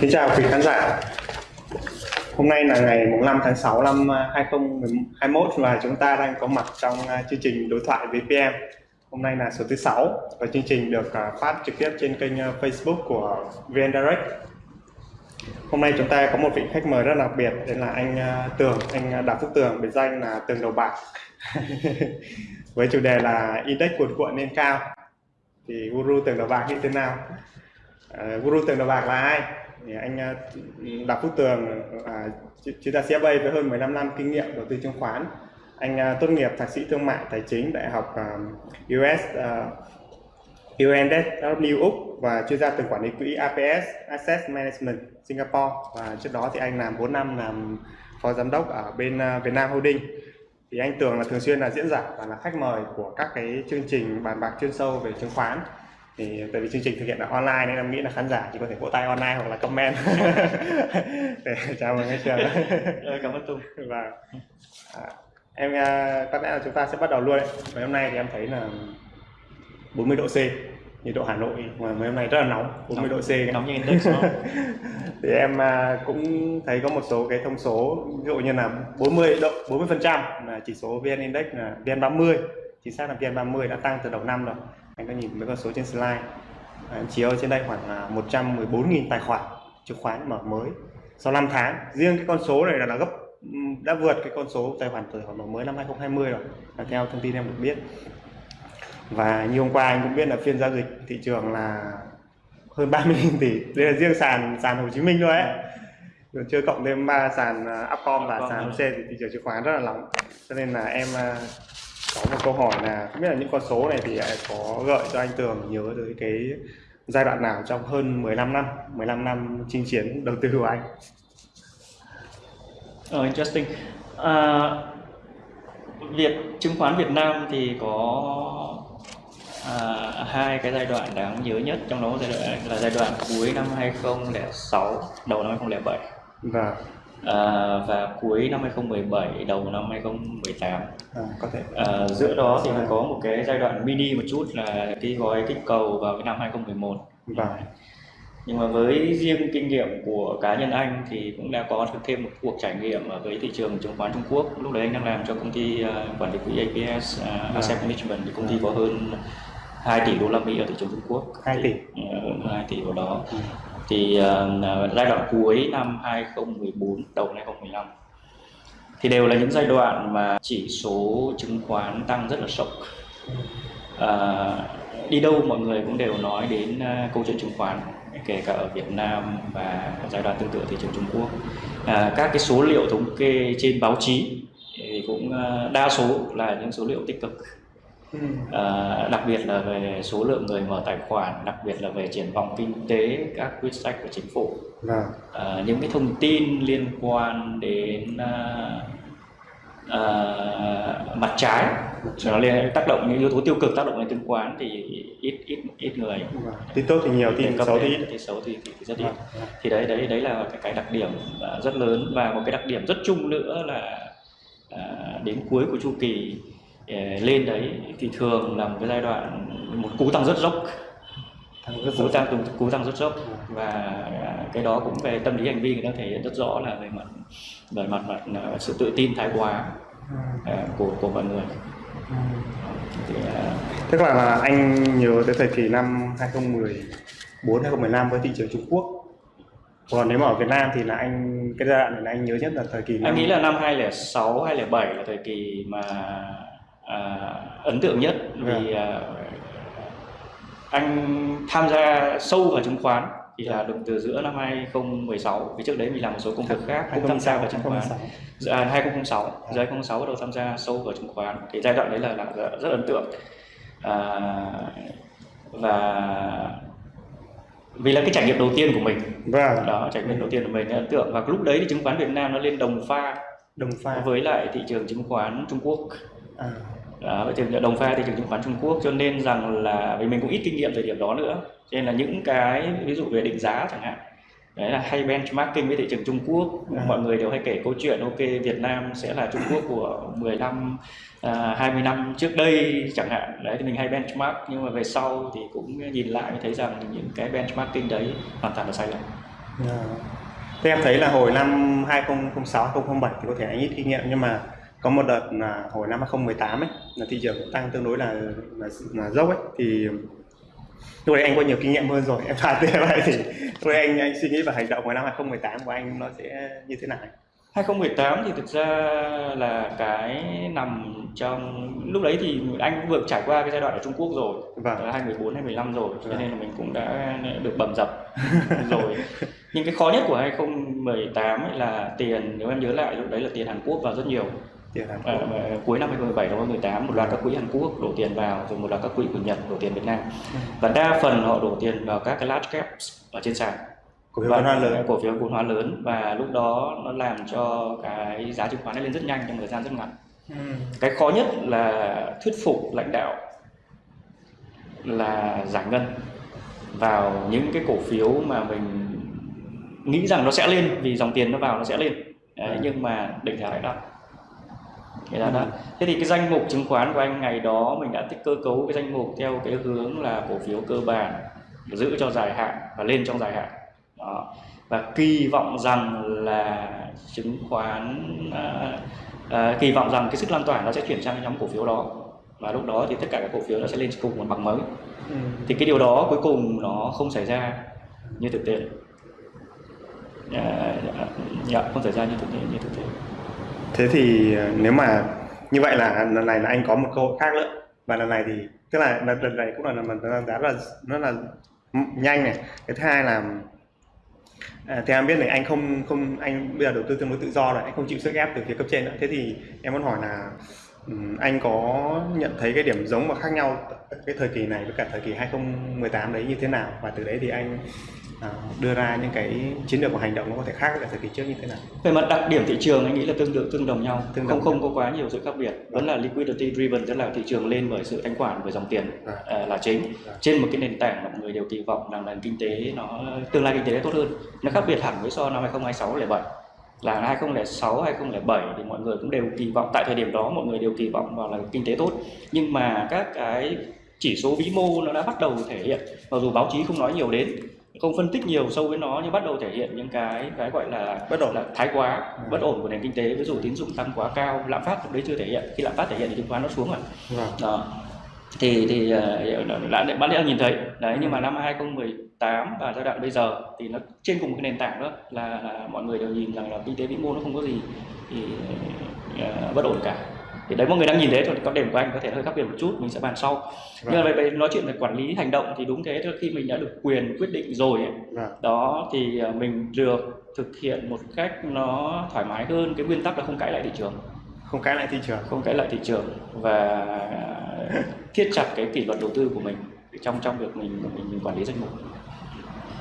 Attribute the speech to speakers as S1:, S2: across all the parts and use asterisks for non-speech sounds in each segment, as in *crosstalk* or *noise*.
S1: Kính chào quý khán giả. Hôm nay là ngày 5 tháng 6 năm à, 2021 và chúng ta đang có mặt trong à, chương trình đối thoại với Hôm nay là số thứ 6 và chương trình được à, phát trực tiếp trên kênh Facebook của VN Direct. Hôm nay chúng ta có một vị khách mời rất đặc biệt đây là anh Tường, anh Đào Phúc Tường, biệt danh là Tường Đầu Bạc. *laughs* Với chủ đề là Index cuộn cuộn lên cao. Thì Guru Tường Đầu Bạc như thế nào? Uh, Guru Tường Đầu Bạc là ai? Thì anh ờ, Đào Phúc Tường à, chuyên gia CFA với hơn 15 năm kinh nghiệm đầu tư chứng khoán. Anh à, tốt nghiệp thạc sĩ thương mại tài chính đại học ờ, uh, US uh, ờ, UNSW Úc và chuyên gia từng quản lý quỹ APS Asset Management Singapore. Và trước đó thì anh làm 4 năm làm phó giám đốc ở bên uh, Việt Nam Holding. Thì anh Tường là thường xuyên là diễn giả và là khách mời của các cái chương trình bàn bạc chuyên sâu về chứng khoán thì tại vì chương trình thực hiện là online nên em nghĩ là khán giả chỉ có thể vỗ tay online hoặc là comment. *laughs* Để chào mừng anh trường.
S2: Cảm ơn Tùng.
S1: Và à, em à, có lẽ là chúng ta sẽ bắt đầu luôn đấy. Ngày hôm nay thì em thấy là 40 độ C nhiệt độ Hà Nội mà mấy hôm nay rất là nóng 40
S2: nóng,
S1: độ C.
S2: Nóng như index *laughs*
S1: thì em à, cũng thấy có một số cái thông số ví dụ như là 40 độ 40 phần trăm là chỉ số VN Index là VN 30 chính xác là VN 30 đã tăng từ đầu năm rồi anh có nhìn mấy con số trên slide. À, chiếu trên đây khoảng là 114.000 tài khoản chứng khoán mở mới. Sau 5 tháng riêng cái con số này là, là gấp đã vượt cái con số tài khoản khởi mở mới năm 2020 rồi là theo thông tin em được biết. Và như hôm qua anh cũng biết là phiên giao dịch thị trường là hơn 30.000 tỷ đây là riêng sàn sàn Hồ Chí Minh thôi ấy. Rồi chưa cộng thêm ba sàn à, Upcom và sàn HOSE thì thị trường chứng khoán rất là nóng. Cho nên là em à, có một câu hỏi là không biết là những con số này thì có gợi cho anh Tường nhớ tới cái giai đoạn nào trong hơn 15 năm 15 năm chinh chiến đầu tư của anh
S2: Oh, interesting. Uh, Việt chứng khoán Việt Nam thì có uh, hai cái giai đoạn đáng nhớ nhất trong đó giai đoạn là giai đoạn cuối năm 2006 đầu năm 2007.
S1: Vâng
S2: à, và cuối năm 2017 đầu năm 2018
S1: à, có thể.
S2: À, giữa đó thì có một cái giai đoạn mini một chút là cái gói kích cầu vào cái năm 2011
S1: vâng.
S2: Nhưng mà với riêng kinh nghiệm của cá nhân anh thì cũng đã có được thêm một cuộc trải nghiệm với thị trường chứng khoán Trung Quốc. Lúc đấy anh đang làm cho công ty uh, quản lý quỹ APS uh, à, Asset Management. Thì công ty có hơn 2 tỷ đô la Mỹ ở thị trường Trung Quốc.
S1: 2 tỷ.
S2: Hơn 2 tỷ vào đó. Ừ thì uh, giai đoạn cuối năm 2014 đầu năm 2015 thì đều là những giai đoạn mà chỉ số chứng khoán tăng rất là sốc. À, đi đâu mọi người cũng đều nói đến uh, câu chuyện chứng khoán kể cả ở Việt Nam và giai đoạn tương tự thị trường Trung Quốc. À, các cái số liệu thống kê trên báo chí thì cũng uh, đa số là những số liệu tích cực. À, đặc biệt là về số lượng người mở tài khoản, đặc biệt là về triển vọng kinh tế, các quyết sách của chính phủ. À, những cái thông tin liên quan đến à, à, mặt trái nó liên tác động những yếu tố tiêu cực tác động lên chứng khoán thì ít ít ít người.
S1: Vâng. tin tốt thì nhiều tin xấu thì ít.
S2: tin xấu thì, thì, thì rất ít. thì đấy đấy đấy là cái, cái đặc điểm rất lớn và một cái đặc điểm rất chung nữa là à, đến cuối của chu kỳ lên đấy thì thường là một cái giai đoạn một cú tăng rất dốc. Cú tăng cú tăng rất dốc. Và à, cái đó cũng về tâm lý hành vi người ta thể hiện rất rõ là về mặt về mặt mặt à, sự tự tin thái quá uh, của của mọi người.
S1: Thì, uh, tức là, là anh nhớ tới thời kỳ năm 2014 2015 với thị trường Trung Quốc. Còn nếu mà ở Việt Nam thì là anh cái giai đoạn này là anh nhớ nhất là thời kỳ
S2: năm... anh nghĩ là năm 2006 2007 là thời kỳ mà à, ấn tượng nhất vì à, anh tham gia sâu vào chứng khoán thì là được từ giữa năm 2016 vì trước đấy mình làm một số công việc khác cũng tham gia vào chứng khoán. à, 2006 giữa 2006 bắt đầu tham gia sâu vào chứng khoán. Thì giai đoạn đấy là, là rất, rất ấn tượng. À, và vì là cái trải nghiệm đầu tiên của mình.
S1: Vâng.
S2: đó trải nghiệm đầu tiên của mình ấn tượng. Và lúc đấy thì chứng khoán Việt Nam nó lên đồng pha
S1: đồng pha.
S2: với lại thị trường chứng khoán Trung Quốc. À đó, vậy thì đồng pha thị trường chứng khoán Trung Quốc cho nên rằng là vì mình cũng ít kinh nghiệm thời điểm đó nữa cho nên là những cái ví dụ về định giá chẳng hạn đấy là hay benchmarking với thị trường Trung Quốc à. mọi người đều hay kể câu chuyện ok Việt Nam sẽ là Trung Quốc của 15 à, 20 năm trước đây chẳng hạn đấy thì mình hay benchmark nhưng mà về sau thì cũng nhìn lại mới thấy rằng những cái benchmarking đấy hoàn toàn là sai lầm
S1: À. Thế em thấy là hồi năm 2006 2007 thì có thể anh ít kinh nghiệm nhưng mà có một đợt là hồi năm 2018 ấy là thị trường cũng tăng tương đối là là, là dốc ấy. Thì lúc đấy anh có nhiều kinh nghiệm hơn rồi em *laughs* phạt thế vậy thì lúc đấy anh anh suy nghĩ và hành động của năm 2018 của anh nó sẽ như thế nào?
S2: 2018 thì thực ra là cái nằm trong lúc đấy thì anh cũng vừa trải qua cái giai đoạn ở Trung Quốc rồi.
S1: Vâng.
S2: là 2014 2015 rồi cho
S1: Vâng.
S2: nên là mình cũng đã được bầm dập *laughs* rồi. Nhưng cái khó nhất của 2018 ấy là tiền nếu em nhớ lại lúc đấy là tiền Hàn Quốc vào rất nhiều
S1: Hàn
S2: à, mà cuối năm 2017 năm 2018 một loạt các quỹ Hàn Quốc đổ tiền vào rồi một loạt các quỹ của Nhật đổ tiền Việt Nam. Và đa phần họ đổ tiền vào các cái large caps ở trên sàn.
S1: Cổ phiếu vốn hóa lớn.
S2: cổ phiếu vốn hóa lớn. Và lúc đó nó làm cho cái giá chứng khoán nó lên rất nhanh trong thời gian rất ngắn. Cái khó nhất là thuyết phục lãnh đạo là giải ngân vào những cái cổ phiếu mà mình nghĩ rằng nó sẽ lên vì dòng tiền nó vào nó sẽ lên. Đấy,
S1: Ừ.
S2: nhưng mà định giá lại đắt Cái đắt.
S1: Ừ.
S2: Thế thì cái danh mục chứng khoán của anh ngày đó mình đã tích cơ cấu cái danh mục theo cái hướng là cổ phiếu cơ bản giữ cho dài hạn và lên trong dài hạn đó. và kỳ vọng rằng là chứng khoán à, à, kỳ vọng rằng cái sức lan tỏa nó sẽ chuyển sang cái nhóm cổ phiếu đó và lúc đó thì tất cả các cổ phiếu nó sẽ lên cùng một bằng mới
S1: Ừ.
S2: thì cái điều đó cuối cùng nó không xảy ra như thực tế à, dạ, không xảy ra như thực tế như thực tế
S1: thế thì ờ, nếu mà như vậy là lần này là anh có một cơ hội khác nữa. Và lần này thì tức là lần, lần này cũng là lần lần giá là nó là nhanh này. Cái thứ hai là à, theo em biết này anh không không anh bây giờ đầu tư tương đối tự do rồi anh không chịu sức ép từ phía cấp trên nữa. Thế thì em muốn hỏi là anh có nhận thấy cái điểm giống và khác nhau cái thời kỳ này với cả thời kỳ 2018 đấy như thế nào? Và từ đấy thì anh đưa ra những cái chiến lược và hành động nó có thể khác với thời kỳ trước như thế nào?
S2: Về mặt đặc điểm thị trường anh nghĩ là tương tự tương đồng nhau.
S1: Tương
S2: không
S1: đồng.
S2: không có quá nhiều sự khác biệt. Vẫn là liquidity driven tức là thị trường lên bởi sự thanh khoản bởi dòng tiền
S1: Vâng.
S2: à, là chính.
S1: Vâng.
S2: trên một cái nền tảng mà mọi người đều kỳ vọng rằng nền kinh tế nó tương lai kinh tế tốt hơn. Nó khác biệt hẳn với so năm 2026 07 là 2006 2007 thì mọi người cũng đều kỳ vọng tại thời điểm đó mọi người đều kỳ vọng vào là kinh tế tốt. Nhưng mà các cái chỉ số vĩ mô nó đã bắt đầu thể hiện mặc dù báo chí không nói nhiều đến không phân tích nhiều sâu với nó nhưng bắt đầu thể hiện những cái cái gọi là
S1: bất ổn.
S2: là thái quá bất ổn của nền kinh tế. Ví dụ tín dụng tăng quá cao lạm phát lúc đấy chưa thể hiện. Khi lạm phát thể hiện thì chứng khoán nó xuống rồi
S1: vâng.
S2: đó. Thì thì ờ, đã đã bạn đã nhìn thấy. Đấy nhưng mà năm 2018 và giai đoạn bây giờ thì nó trên cùng một cái nền tảng đó là, là mọi người đều nhìn rằng là kinh tế vĩ mô nó không có gì thì ờ, bất ổn cả thì đấy mọi người đang nhìn thôi có điểm của anh có thể hơi khác biệt một chút mình sẽ bàn sau. Nhưng mà về, về nói chuyện về quản lý hành động thì đúng thế khi mình đã được quyền quyết định rồi ấy,
S1: Vâng.
S2: đó thì ờ, mình được thực hiện một cách nó thoải mái hơn. Cái nguyên tắc là không cãi lại thị trường.
S1: Không cãi lại thị trường.
S2: Không cãi lại thị trường và thiết chặt cái kỷ luật đầu tư của mình trong trong việc mình mình, mình quản lý danh mục.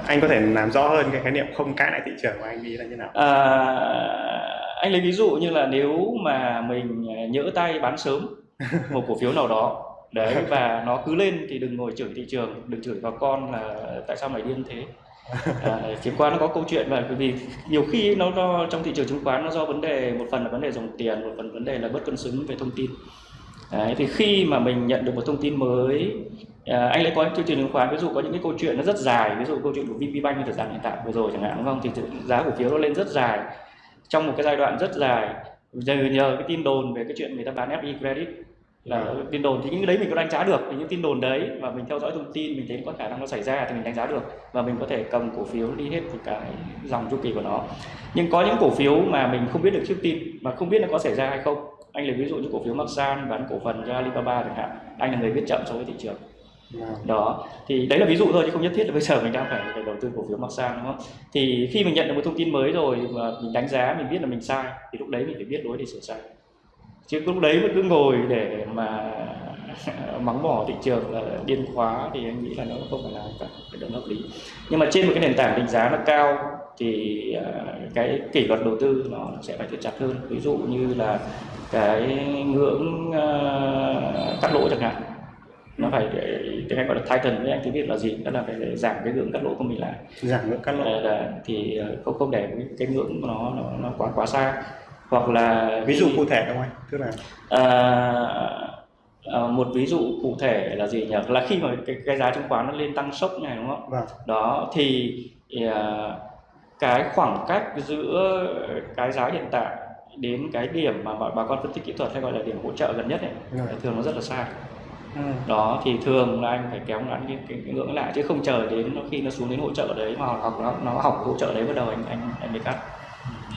S1: Anh có thể làm rõ hơn cái khái niệm không cãi lại thị trường của anh nghĩ là như nào?
S2: À, anh lấy ví dụ như là nếu mà mình à, nhỡ tay bán sớm một cổ phiếu nào đó đấy và nó cứ lên thì đừng ngồi chửi thị trường đừng chửi vào con là tại sao mày điên thế. À, chứng khoán nó có câu chuyện là bởi vì nhiều khi nó do trong thị trường chứng khoán nó do vấn đề một phần là vấn đề dòng tiền một phần vấn đề là bất cân xứng về thông tin. Đấy, thì khi mà mình nhận được một thông tin mới à, anh lại có chương trình chứng khoán ví dụ có những cái câu chuyện nó rất dài ví dụ câu chuyện của VPBank như thời gian hiện tại vừa rồi chẳng hạn đúng không? Thì giá cổ phiếu nó lên rất dài trong một cái giai đoạn rất dài giờ nhờ cái tin đồn về cái chuyện người ta bán FE credit là tin đồn thì những cái đấy mình có đánh giá được thì những tin đồn đấy và mình theo dõi thông tin mình thấy có khả năng nó xảy ra thì mình đánh giá được và mình có thể cầm cổ phiếu đi hết một cái dòng chu kỳ của nó. Nhưng có những cổ phiếu mà mình không biết được trước tin mà không biết nó có xảy ra hay không. Anh lấy ví dụ như cổ phiếu Masan bán cổ phần cho Alibaba chẳng hạn anh là người biết chậm so với thị trường đó thì đấy là ví dụ thôi chứ không nhất thiết là bây giờ mình đang phải, phải đầu tư cổ phiếu Masan đúng không? Thì khi mình nhận được một thông tin mới rồi mà mình đánh giá mình biết là mình sai thì lúc đấy mình phải biết lối để sửa sai. Chứ lúc đấy vẫn cứ ngồi để mà *laughs* mắng bỏ thị trường là điên khóa thì anh nghĩ là nó không phải là cả cái đó hợp lý. Nhưng mà trên một cái nền tảng định giá nó cao thì à, cái kỷ luật đầu tư nó sẽ phải thiết chặt hơn. Ví dụ như là cái ngưỡng à, cắt lỗ chẳng hạn nó phải để tiếng anh gọi là tighten với anh tiếng việt là gì? Đó là phải để giảm cái ngưỡng cắt lỗ của mình lại.
S1: Giảm lượng cắt lỗ.
S2: Ờ, là, thì ờ, không không để cái, cái ngưỡng của nó nó nó quá quá xa. Hoặc là
S1: ví dụ cụ thể không anh? Tức là
S2: à, à, một ví dụ cụ thể là gì nhỉ? Là khi mà cái, cái giá chứng khoán nó lên tăng sốc này đúng không?
S1: Vâng.
S2: Đó thì à, cái khoảng cách giữa cái giá hiện tại đến cái điểm mà bà, bà con phân tích kỹ thuật hay gọi là điểm hỗ trợ gần nhất ấy,
S1: Rồi.
S2: thường nó rất là xa
S1: Ừ.
S2: đó thì thường là anh phải kéo ngắn cái, cái, cái ngưỡng lại chứ không chờ đến nó khi nó xuống đến hỗ trợ đấy mà học nó nó học hỗ trợ đấy bắt đầu anh anh anh mới cắt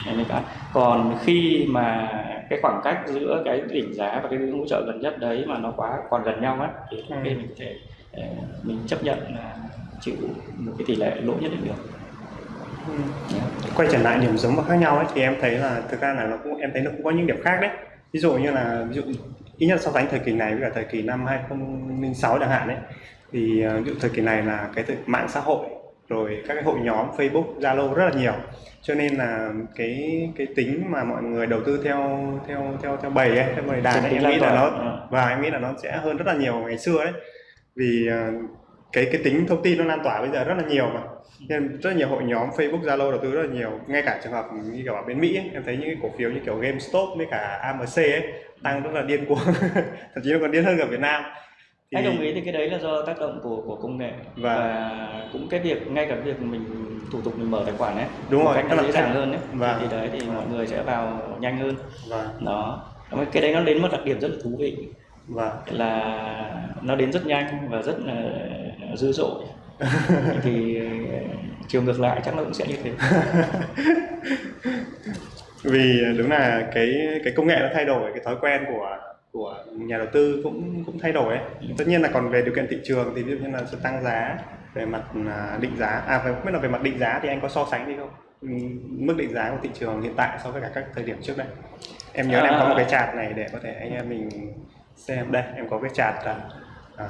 S2: anh mới cắt còn khi mà cái khoảng cách giữa cái đỉnh giá và cái ngưỡng hỗ trợ gần nhất đấy mà nó quá còn gần nhau á thì
S1: Ừ.
S2: mình có thể ờ, mình chấp nhận là chịu một cái tỷ lệ lỗ nhất định được
S1: Ừ. quay trở lại điểm giống và khác nhau ấy thì em thấy là thực ra là nó cũng em thấy nó cũng có những điểm khác đấy ví dụ như là ví dụ ít nhất so sánh thời kỳ này với cả thời kỳ năm 2006 chẳng hạn ấy thì ờ, ví dụ thời kỳ này là cái mạng xã hội rồi các cái hội nhóm Facebook, Zalo rất là nhiều cho nên là cái cái tính mà mọi người đầu tư theo theo theo theo bầy ấy, theo bầy đàn ấy, em nghĩ là nó.
S2: Ừ.
S1: và em nghĩ là nó sẽ hơn rất là nhiều ngày xưa đấy vì ờ, cái cái tính thông tin nó lan tỏa bây giờ rất là nhiều mà nên rất nhiều hội nhóm Facebook, Zalo đầu tư rất là nhiều ngay cả trường hợp như kiểu ở bên Mỹ ấy, em thấy những cái cổ phiếu như kiểu GameStop với cả AMC ấy tăng rất là điên cuồng *laughs* thậm chí nó còn điên hơn cả Việt Nam. Thì-
S2: anh đồng ý thì cái đấy là do tác động của của công nghệ.
S1: Và-
S2: và cũng cái việc ngay cả việc mình thủ tục mình mở tài khoản ấy
S1: Đúng rồi,
S2: cách nó dễ dàng hơn ấy
S1: và-
S2: thì đấy thì mọi người sẽ vào nhanh hơn.
S1: Và
S2: đó. Mà cái đấy nó đến một đặc điểm rất là thú vị.
S1: Và
S2: là nó đến rất nhanh và rất là dữ dội. *laughs* Thì chiều ngược lại chắc nó cũng sẽ như thế *laughs*
S1: vì đúng là cái cái công nghệ nó thay đổi cái thói quen của của nhà đầu tư cũng cũng thay đổi ấy. Tất nhiên là còn về điều kiện thị trường thì ví dụ như là sẽ tăng giá về mặt à, định giá à phải không? Biết là về mặt định giá thì anh có so sánh đi không? Mức định giá của thị trường hiện tại so với cả các thời điểm trước đây. Em nhớ là em có một cái chart này để có thể anh em mình xem. Đây em có cái chart à,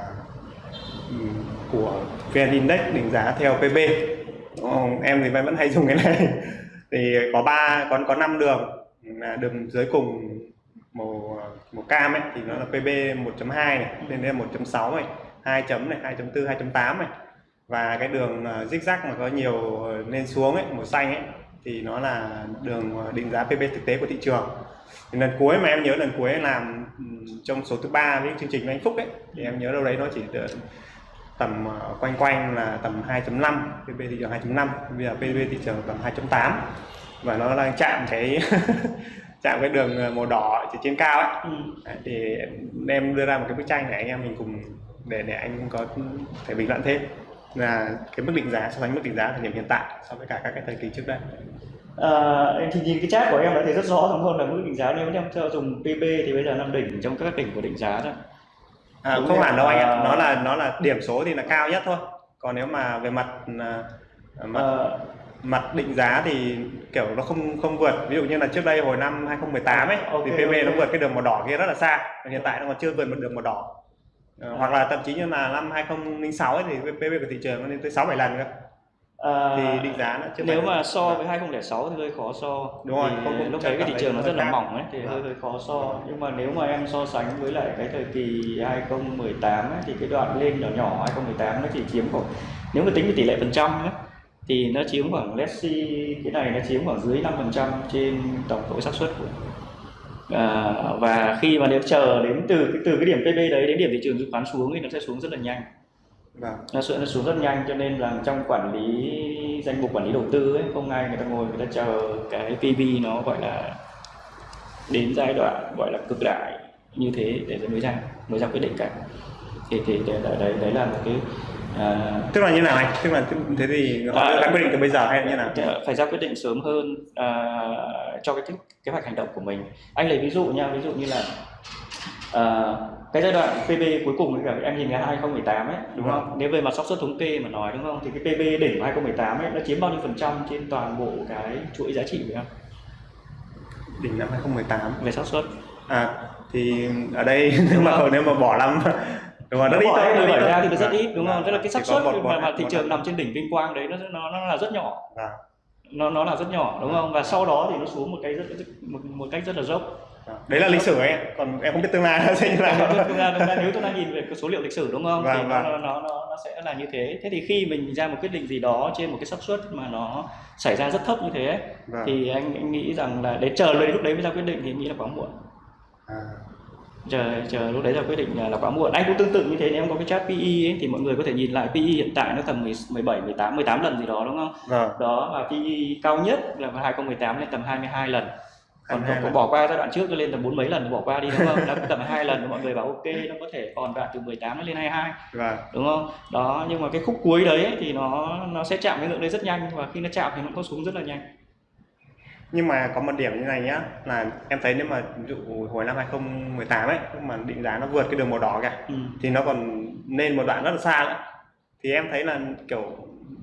S1: ừm, của VN Index định giá theo PB không? em thì vẫn hay dùng cái này thì có ba có có năm đường. Là đường dưới cùng màu màu cam ấy thì nó là PB 1.2 này lên đây là 1.6 này 2 chấm này 2.4 2.8 này. Và cái đường uh, zigzag mà có nhiều ờ, lên xuống ấy màu xanh ấy thì nó là đường ờ, định giá PB thực tế của thị trường. Thì lần cuối mà em nhớ lần cuối làm ừ, trong số thứ ba với chương trình với anh Phúc ấy thì em nhớ đâu đấy nó chỉ được tầm ờ, quanh quanh là tầm 2.5 PB thị trường 2.5 bây giờ PB thị trường tầm 2.8 và nó đang chạm cái *laughs* chạm cái đường ờ, màu đỏ ở trên cao ấy.
S2: Ừ.
S1: Thì em đưa ra một cái bức tranh để anh em mình cùng để để anh có thể bình luận thêm. Là cái mức định giá so sánh mức định giá thời điểm hiện tại so với cả các cái thời kỳ trước đây.
S2: À, thì nhìn cái chat của em đã thấy rất rõ đúng không? Là mức định giá nếu em cho dùng PB thì bây giờ năm đỉnh trong các đỉnh của định giá rồi
S1: à,
S2: Đúng
S1: không hẳn đâu anh ạ.
S2: À.
S1: nó là nó là điểm số thì là cao nhất thôi. Còn nếu mà về mặt à, mặt
S2: Ờ,
S1: mặt định giá thì kiểu nó không không vượt. Ví dụ như là trước đây hồi năm 2018 ấy
S2: Ok,
S1: thì PB nó
S2: ok.
S1: vượt cái đường màu đỏ kia rất là xa. Còn hiện tại nó còn chưa vượt một đường màu đỏ. Ờ, hoặc là thậm chí như là năm 2006 ấy thì PB của thị trường nó lên tới 6 7 lần cơ
S2: à,
S1: thì định giá nó chưa
S2: nếu mà so với 2006 thì hơi khó so
S1: Đúng rồi, không- không
S2: lúc đấy cái thị trường nó rất
S1: hơi
S2: là
S1: khác.
S2: mỏng ấy thì
S1: Vâng.
S2: hơi hơi khó so nhưng mà nếu mà em so sánh với lại cái thời kỳ 2018 ấy, thì cái đoạn lên nhỏ nhỏ 2018 nó chỉ chiếm khoảng nếu mà tính về tỷ lệ phần trăm ấy, thì nó chiếm khoảng let's see cái này nó chiếm khoảng dưới 5% trên tổng số xác suất của à, và khi mà nếu chờ đến từ cái từ cái điểm PB đấy đến điểm thị trường chứng khoán xuống thì nó sẽ xuống rất là nhanh
S1: vâng.
S2: Nó sẽ nó xuống rất nhanh cho nên là trong quản lý danh mục quản lý đầu tư ấy không ai người ta ngồi người ta chờ cái PB nó gọi là đến giai đoạn gọi là cực đại như thế để mới ra mới ra quyết định cả. Thì thì đấy đấy, đấy, là một cái à,
S1: tức là như nào anh? Tức là thế thì họ
S2: À,
S1: quyết định từ bây giờ hay như nào?
S2: phải ra quyết định sớm hơn à, cho cái kế hoạch hành động của mình. Anh lấy ví dụ nha ví dụ như là à, cái giai đoạn PB cuối cùng cả em nhìn cái 2018 ấy đúng
S1: Vâng.
S2: không nếu về mặt xác suất thống kê mà nói đúng không thì cái PB đỉnh của 2018 ấy nó chiếm bao nhiêu phần trăm trên toàn bộ cái chuỗi giá trị của em
S1: đỉnh năm 2018
S2: về xác suất
S1: à thì ở đây *laughs* nếu mà
S2: không?
S1: nếu mà bỏ năm *laughs* đúng rồi rất ít
S2: bỏ
S1: thôi
S2: ra
S1: rất ít
S2: 17
S1: thôi.
S2: ra thì nó rất ít đúng không
S1: vâng.
S2: tức là cái xác suất mà, mà thị trường nằm trên đỉnh vinh quang đấy nó nó nó là rất nhỏ
S1: Vâng.
S2: nó nó là rất nhỏ đúng không và sau đó thì nó xuống một cái rất, một, một cách rất là dốc.
S1: Đấy là lịch sử ấy còn em không biết tương lai nó sẽ như nào.
S2: ra, thực ra nếu chúng ta nhìn về cái số liệu lịch sử đúng không
S1: Vâng,
S2: thì nó,
S1: vâng.
S2: nó, nó, nó, nó sẽ là như thế. Thế thì khi mình ra một quyết định gì đó trên một cái xác suất mà nó xảy ra rất thấp như thế
S1: Vâng.
S2: thì anh, anh nghĩ rằng là để chờ đến lúc đấy mới ra quyết định thì anh nghĩ là quá muộn.
S1: À.
S2: chờ chờ lúc đấy là quyết định là quá muộn. Anh cũng tương tự như thế nếu em có cái chart PE ấy, thì mọi người có thể nhìn lại PE hiện tại nó tầm 10 17 18 18 lần gì đó đúng không?
S1: Vâng.
S2: Đó và PE cao nhất là vào 2018 lên tầm 22 lần còn
S1: 22
S2: có, có bỏ qua giai đoạn trước nó lên tầm bốn mấy lần bỏ qua đi đúng không? Nó cũng tầm hai lần mọi người bảo ok nó có thể còn đoạn từ 18 lên 22
S1: vâng
S2: đúng không? Đó nhưng mà cái khúc cuối đấy ấy, thì nó nó sẽ chạm cái ngưỡng đấy rất nhanh và khi nó chạm thì nó có xuống rất là nhanh.
S1: nhưng mà có một điểm như này nhá là em thấy nếu mà ví dụ hồi năm 2018 ấy mà định giá nó vượt cái đường màu đỏ kìa
S2: Ừ.
S1: thì nó còn lên một đoạn rất là xa nữa thì em thấy là kiểu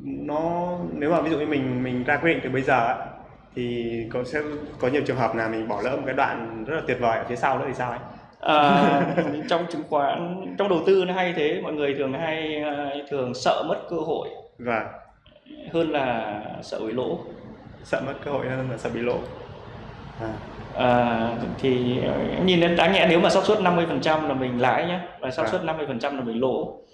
S1: nó nếu mà ví dụ như mình mình ra quyết định từ bây giờ ấy, thì có sẽ có nhiều trường hợp là mình bỏ lỡ một cái đoạn rất là tuyệt vời ở phía sau nữa thì sao ấy?
S2: À, *laughs* trong chứng khoán trong đầu tư nó hay thế. Mọi người thường hay ờ, thường sợ mất cơ hội
S1: và
S2: hơn là sợ bị lỗ.
S1: Sợ mất cơ hội hơn là sợ bị lỗ. À,
S2: À, thì em nhìn đến đáng nhẽ nếu mà xác suất 50% là mình lãi nhé và xác suất 50% là mình lỗ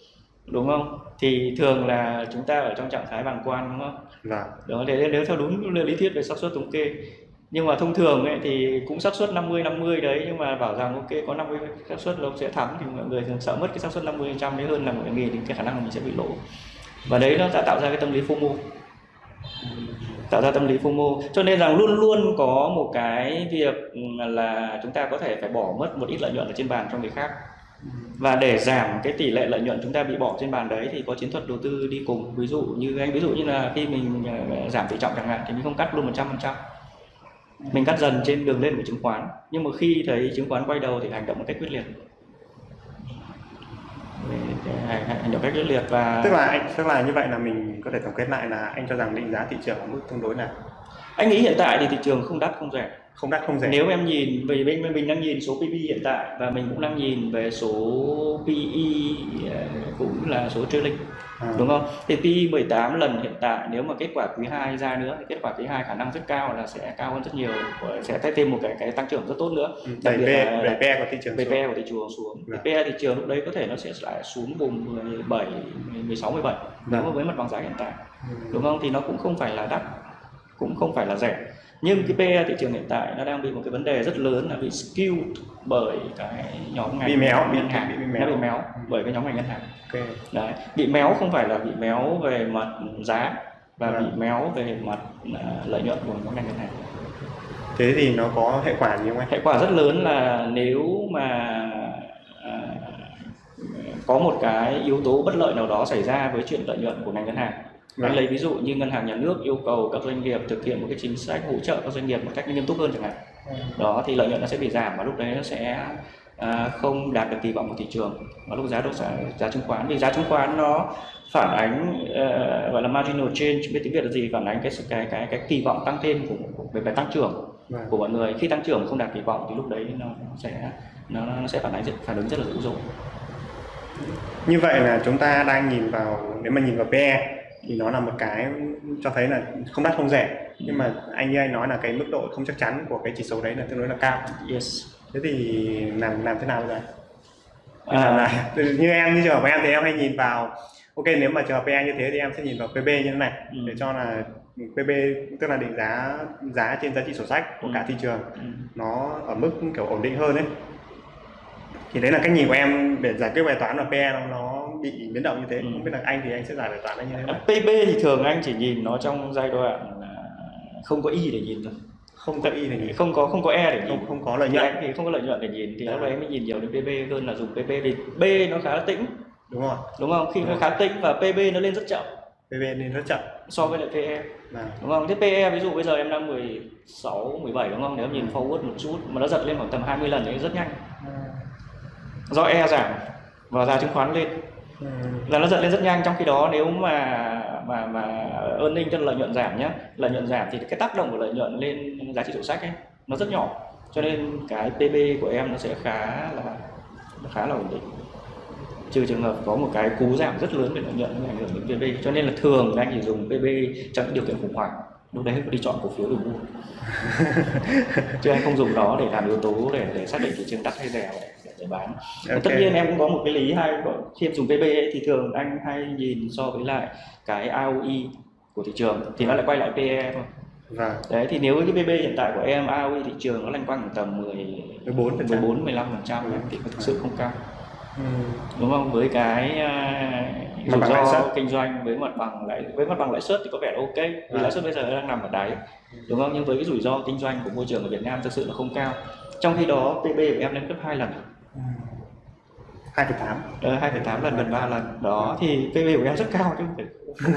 S2: đúng không? Thì thường là chúng ta ở trong trạng thái bàng quan đúng không?
S1: Và
S2: đó thế nếu theo đúng lý thuyết về xác suất thống kê. Nhưng mà thông thường ấy, thì cũng xác suất 50 50 đấy nhưng mà bảo rằng ok có 50 xác suất là ông sẽ thắng thì mọi người thường sợ mất cái xác suất 50 trăm đấy hơn là mọi người nghĩ đến cái khả năng là mình sẽ bị lỗ. Và đấy nó đã tạo ra cái tâm lý FOMO. Tạo ra tâm lý FOMO. Cho nên rằng luôn luôn có một cái việc là chúng ta có thể phải bỏ mất một ít lợi nhuận ở trên bàn cho người khác và để giảm cái tỷ lệ lợi nhuận chúng ta bị bỏ trên bàn đấy thì có chiến thuật đầu tư đi cùng. Ví dụ như anh ví dụ như là khi mình ờ, giảm tỷ trọng chẳng hạn thì mình không cắt luôn 100 phần trăm. Mình cắt dần trên đường lên của chứng khoán. Nhưng mà khi thấy chứng khoán quay đầu thì hành động một cách quyết liệt. Hành, hành động cách quyết liệt và
S1: tức là anh tức là như vậy là mình có thể tổng kết lại là anh cho rằng định giá thị trường ở mức tương đối nào?
S2: Anh nghĩ hiện tại thì thị trường không đắt không rẻ
S1: không đắt không rẻ
S2: nếu em nhìn về bên mình đang nhìn số PB hiện tại và mình cũng đang nhìn về số PE cũng là số trailing
S1: à,
S2: đúng không? Thì PE 18 lần hiện tại nếu mà kết quả quý 2 ra nữa thì kết quả quý 2 khả năng rất cao là sẽ cao hơn rất nhiều sẽ thêm một cái cái tăng trưởng rất tốt nữa.
S1: ừ,
S2: đặc
S1: đẩy
S2: biệt
S1: PE
S2: là-
S1: PE của thị trường
S2: Về
S1: xuống.
S2: PE của thị trường xuống.
S1: Vâng.
S2: PE thị trường lúc đấy có thể nó sẽ lại xuống vùng 17 16 17 nếu mà
S1: Vâng.
S2: với mặt bằng giá hiện tại
S1: Ừ.
S2: đúng không? Thì nó cũng không phải là đắt cũng không phải là rẻ nhưng cái PE thị trường hiện tại nó đang bị một cái vấn đề rất lớn là bị skew bởi cái nhóm ngành
S1: Bị méo,
S2: ngân hàng
S1: bị- bị
S2: nó
S1: méo.
S2: bị méo bởi cái nhóm ngành ngân hàng
S1: ok
S2: Đấy, bị méo không phải là bị méo về mặt giá và
S1: Vâng.
S2: bị méo về mặt à, lợi nhuận của nhóm ngành ngân hàng.
S1: thế thì nó có hệ quả gì không anh
S2: Hệ quả rất lớn là nếu mà à, có một cái yếu tố bất lợi nào đó xảy ra với chuyện lợi nhuận của ngành ngân hàng.
S1: Vâng.
S2: Anh lấy ví dụ như ngân hàng nhà nước yêu cầu các doanh nghiệp thực hiện một cái chính sách hỗ trợ các doanh nghiệp một cách nghiêm túc hơn chẳng hạn. Đó thì lợi nhuận nó sẽ bị giảm và lúc đấy nó sẽ à, không đạt được kỳ vọng của thị trường và lúc giá đô giá, giá chứng khoán vì giá chứng khoán nó phản ánh ờ, gọi là marginal change biết tiếng Việt là gì phản ánh cái cái cái cái kỳ vọng tăng thêm của, của về, về tăng trưởng
S1: Vâng.
S2: của mọi người khi tăng trưởng không đạt kỳ vọng thì lúc đấy nó sẽ nó, nó sẽ phản ánh phản ứng rất là dữ dội
S1: như vậy là chúng ta đang nhìn vào nếu mà nhìn vào PE thì nó là một cái cho thấy là không đắt không rẻ nhưng mà anh như anh nói là cái mức độ không chắc chắn của cái chỉ số đấy là tương đối là cao
S2: yes
S1: thế thì làm làm thế nào bây giờ
S2: À.
S1: lại *laughs* như em như trường hợp của em thì em hay nhìn vào ok nếu mà trường hợp PE như thế thì em sẽ nhìn vào PB như thế này
S2: Ừ.
S1: để cho là PB tức là định giá giá trên giá trị sổ sách của
S2: Ừ.
S1: cả thị trường
S2: Ừ.
S1: nó ở mức kiểu ổn định hơn đấy thì đấy là cách nhìn của em để giải quyết bài toán là PE nó, nó bị biến động như thế
S2: Ừ.
S1: không biết là anh thì anh sẽ giải bài toán nó như thế nào?
S2: PB thì thường anh chỉ nhìn nó trong giai đoạn không có y để nhìn thôi.
S1: Không có y thì nhìn.
S2: Không có không có e để nhìn.
S1: Không không có lợi nhuận.
S2: anh thì không có lợi nhuận để nhìn. Thì
S1: Dạ.
S2: lúc đấy mới nhìn nhiều đến PB hơn là dùng PB vì B nó khá là tĩnh.
S1: Đúng rồi.
S2: Đúng không? Khi nó
S1: Dạ.
S2: khá tĩnh và PB nó lên rất chậm.
S1: PB nên rất chậm.
S2: So với lại PE
S1: là
S2: đúng không? Thế PE ví dụ bây giờ em đang 16 17 đúng không? Nếu em nhìn forward một chút mà nó giật lên khoảng tầm 20 lần thì rất nhanh. Do E giảm và giá chứng khoán lên là nó giật lên rất nhanh, trong khi đó nếu mà mà mà earning cho lợi nhuận giảm nhé lợi nhuận giảm thì cái tác động của lợi nhuận lên giá trị sổ sách ấy, nó rất nhỏ. Cho nên cái PB của em nó sẽ khá là khá là ổn định. Trừ trường hợp có một cái cú giảm rất lớn về lợi nhuận, ảnh hưởng đến PB cho nên là thường anh chỉ dùng PB trong những điều kiện khủng hoảng lúc đấy đi chọn cổ phiếu để mua chứ anh không dùng nó để làm yếu tố để để xác định thị trường đắt hay rẻ để, để, bán.
S1: Ok.
S2: tất nhiên em cũng có một cái lý hay khi em dùng PB ấy, thì thường anh hay nhìn so với lại cái ROE của thị trường thì nó lại quay lại PE thôi.
S1: Vâng.
S2: đấy thì nếu cái PB hiện tại của em AOE thị trường nó loanh quanh tầm 10
S1: 14
S2: 14 15 phần trăm thì nó thực sự không cao
S1: Ừ.
S2: đúng không với cái à, rủi ro kinh doanh với mặt bằng lãi với mặt bằng lãi suất thì có vẻ là ok vì
S1: Vâng.
S2: lãi suất bây giờ đang nằm ở đáy đúng không nhưng với cái rủi ro kinh doanh của môi trường ở Việt Nam thực sự là không cao trong khi đó PB của em lên gấp hai lần
S1: Ừ. 2,8
S2: Ờ, 2,8 lần gần 3 lần đó thì PB của em rất cao chứ không phải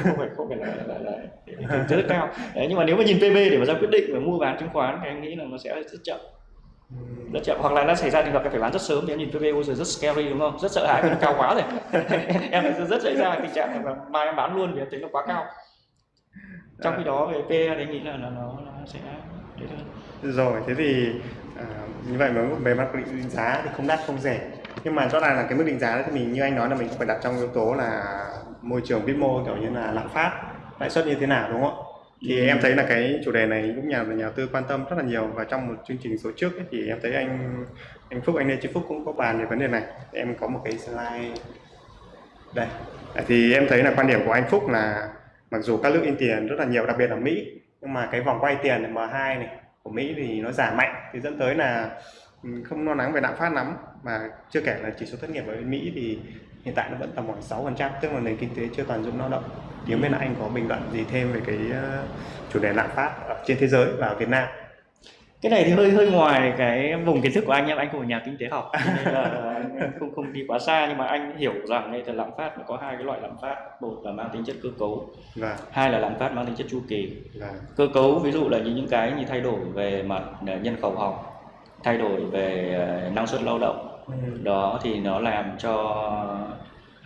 S2: không phải không phải là, là, là, là rất cao đấy nhưng mà nếu mà nhìn PB để mà ra quyết định về mua bán chứng khoán thì anh nghĩ là nó sẽ rất chậm
S1: Ừ
S2: rất chậm. Hoặc là nó xảy ra trường hợp em phải bán rất sớm thì em nhìn PB bây rất scary đúng không? Rất sợ hãi vì nó cao quá rồi. *laughs* Em rất dễ ra tình trạng là mai em bán luôn vì em thấy nó quá cao. Trong khi đó về PE thì nghĩ là nó, nó, nó sẽ đấy thôi.
S1: rồi thế thì à, như vậy mà về mặt định giá thì không đắt không rẻ. Nhưng mà rõ ràng là cái mức định giá thì mình như anh nói là mình cũng phải đặt trong yếu tố là môi trường vĩ mô kiểu như là lạm phát lãi suất như thế nào đúng không ạ? Thì em thấy là cái chủ đề này cũng nhà nhà đầu tư quan tâm rất là nhiều. Và trong một chương trình số trước ấy, thì em thấy anh anh Phúc anh Lê Chí Phúc cũng có bàn về vấn đề này. Em có một cái slide đây. Thì em thấy là quan điểm của anh Phúc là mặc dù các nước in tiền rất là nhiều đặc biệt là Mỹ nhưng mà cái vòng quay tiền M2 này của Mỹ thì nó giảm mạnh thì dẫn tới là ừ, không lo lắng về lạm phát lắm. Mà chưa kể là chỉ số thất nghiệp ở bên Mỹ thì hiện tại nó vẫn tầm khoảng 6% tức là nền kinh tế chưa toàn dụng lao động. Thì là anh có bình luận gì thêm về cái ờ, chủ đề lạm phát ở trên thế giới và ở Việt Nam?
S2: Cái này thì hơi hơi ngoài cái vùng kiến thức của anh em anh không phải nhà kinh tế học nên là anh không không đi quá xa. Nhưng mà anh hiểu rằng đây là lạm phát nó có hai cái loại lạm phát. Một là mang tính chất cơ cấu
S1: và
S2: hai là lạm phát mang tính chất chu kỳ.
S1: Và
S2: cơ cấu ví dụ là như những cái như thay đổi về mặt ờ, nhân khẩu học thay đổi về ờ, năng suất lao động đó thì nó làm cho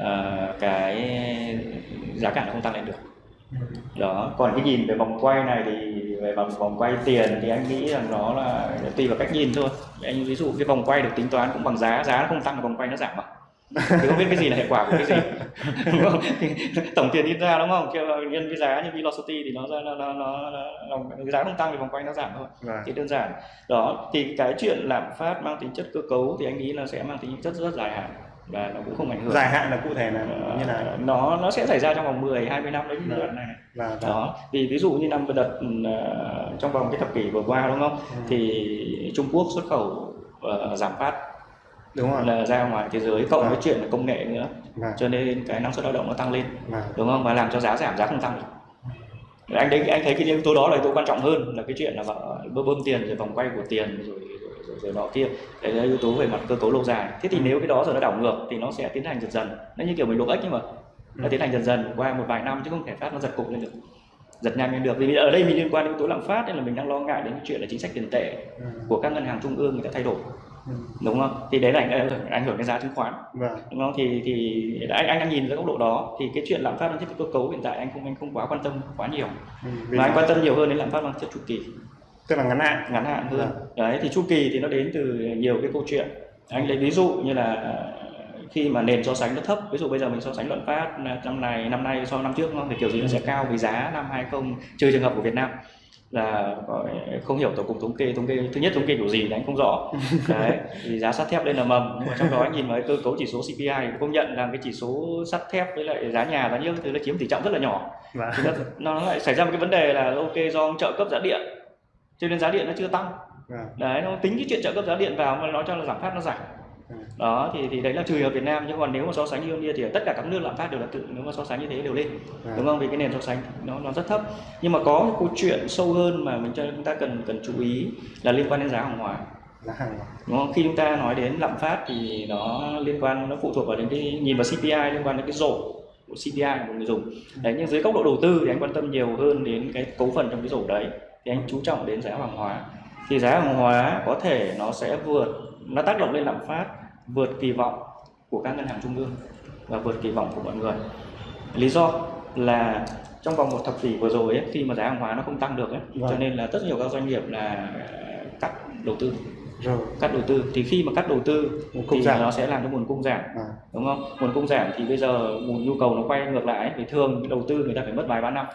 S2: uh, cái giá cả nó không tăng lên được. Đó còn cái nhìn về vòng quay này thì về vòng vòng quay tiền thì anh nghĩ rằng nó là tùy vào cách nhìn thôi. Anh ví dụ cái vòng quay được tính toán cũng bằng giá giá nó không tăng vòng quay nó giảm mà thì không biết cái gì là hệ quả của cái gì. *laughs* Đúng không? Thì tổng tiền in ra đúng không? Nhân với giá như velocity thì nó ra nó nó, nó, nó, nó giá không tăng thì vòng quay nó giảm thôi.
S1: Và
S2: thì đơn giản. Đó thì cái chuyện lạm phát mang tính chất cơ cấu thì anh nghĩ là sẽ mang tính chất rất dài hạn và nó cũng không ảnh hưởng.
S1: Dài hạn là cụ thể là
S2: Ờ,
S1: như là
S2: nó nó sẽ xảy ra trong vòng 10 20 năm đấy giai đoạn này.
S1: Và, và.
S2: Đó vì ví dụ như năm vừa đợt ờ, trong vòng cái thập kỷ vừa qua đúng không?
S1: Ừ.
S2: thì Trung Quốc xuất khẩu ờ, giảm phát
S1: đúng rồi.
S2: Là ra ngoài thế giới cộng
S1: Vâng.
S2: với chuyện là công nghệ nữa.
S1: Và
S2: cho nên cái năng suất lao động nó tăng lên.
S1: Và
S2: đúng không? Và làm cho giá giảm giá không tăng được. Anh đấy anh thấy cái yếu tố đó là yếu tố quan trọng hơn là cái chuyện là bơm bơm tiền rồi vòng quay của tiền rồi rồi, rồi, rồi nọ kia. Đấy là yếu tố về mặt cơ cấu lâu dài. Thế thì
S1: Ừ.
S2: nếu cái đó rồi nó đảo ngược thì nó sẽ tiến hành dần dần. Nó như kiểu mình luộc ếch nhưng mà nó
S1: Ừ.
S2: tiến hành dần dần qua một vài năm chứ không thể phát nó giật cục lên được. Giật nhanh lên được. Vì ở đây mình liên quan đến yếu tố lạm phát nên là mình đang lo ngại đến cái chuyện là chính sách tiền tệ
S1: ừ.
S2: của các ngân hàng trung ương người ta thay đổi
S1: Ừ.
S2: đúng không? Thì đấy là ảnh hưởng- ảnh hưởng đến giá chứng khoán.
S1: Và
S2: đúng không? Thì thì anh anh đang nhìn dưới góc độ đó thì cái chuyện lạm phát mang chất cơ cấu hiện tại anh không anh không quá quan tâm quá nhiều.
S1: Ừ.
S2: Mà anh
S1: nó-
S2: quan tâm nhiều hơn đến lạm phát mang chất chu kỳ.
S1: Tức là ngắn hạn.
S2: Ngắn hạn hơn.
S1: Vâng.
S2: đấy thì chu kỳ thì nó đến từ nhiều cái câu chuyện. Anh lấy ví dụ như là ờ, khi mà nền so sánh nó thấp ví dụ bây giờ mình so sánh lạm phát năm này năm nay so năm trước không? Thì kiểu gì nó sẽ cao vì giá năm 20 trừ trường hợp của Việt Nam là không hiểu tổng cục thống kê thống kê thứ nhất thống kê kiểu gì thì anh không rõ. *laughs* Đấy thì giá sắt thép lên là mầm. Nhưng mà trong đó anh nhìn vào cái cơ cấu chỉ số CPI thì công nhận là cái chỉ số sắt thép với lại giá nhà giá nhiêu thứ nó chiếm tỷ trọng rất là nhỏ.
S1: Và
S2: thì nó, nó lại xảy ra một cái vấn đề là ok do trợ cấp giá điện cho nên giá điện nó chưa tăng.
S1: Và
S2: đấy nó tính cái chuyện trợ cấp giá điện vào mà nói cho là giảm phát nó giảm. Đó thì thì đấy là trừ ở Việt Nam nhưng còn nếu mà so sánh như kia thì tất cả các nước lạm phát đều là tự nếu mà so sánh như thế đều lên.
S1: Và
S2: đúng không? Vì cái nền so sánh nó nó rất thấp. Nhưng mà có cái câu chuyện sâu hơn mà mình cho chúng ta cần cần chú ý là liên quan đến giá hàng hóa.
S1: Giá hàng
S2: đúng không? Khi chúng ta nói đến lạm phát thì nó liên quan nó phụ thuộc vào đến cái nhìn vào CPI liên quan đến cái rổ của CPI của người dùng. Đấy nhưng dưới góc độ đầu tư thì anh quan tâm nhiều hơn đến cái cấu phần trong cái rổ đấy. Thì anh chú trọng đến giá hàng hóa. Thì giá hàng hóa có thể nó sẽ vượt nó tác động lên lạm phát vượt kỳ vọng của các ngân hàng trung ương và vượt kỳ vọng của mọi người. Lý do là trong vòng một thập kỷ vừa rồi ấy, khi mà giá hàng hóa nó không tăng được ấy,
S1: Vâng.
S2: cho nên là rất nhiều các doanh nghiệp là cắt đầu tư.
S1: Rồi.
S2: Cắt đầu tư. Thì khi mà cắt đầu tư
S1: Nguồn cung
S2: thì
S1: giảm.
S2: nó sẽ làm cho nguồn cung giảm
S1: và
S2: đúng không? Nguồn cung giảm thì bây giờ nguồn nhu cầu nó quay ngược lại thì thường đầu tư người ta phải mất vài ba năm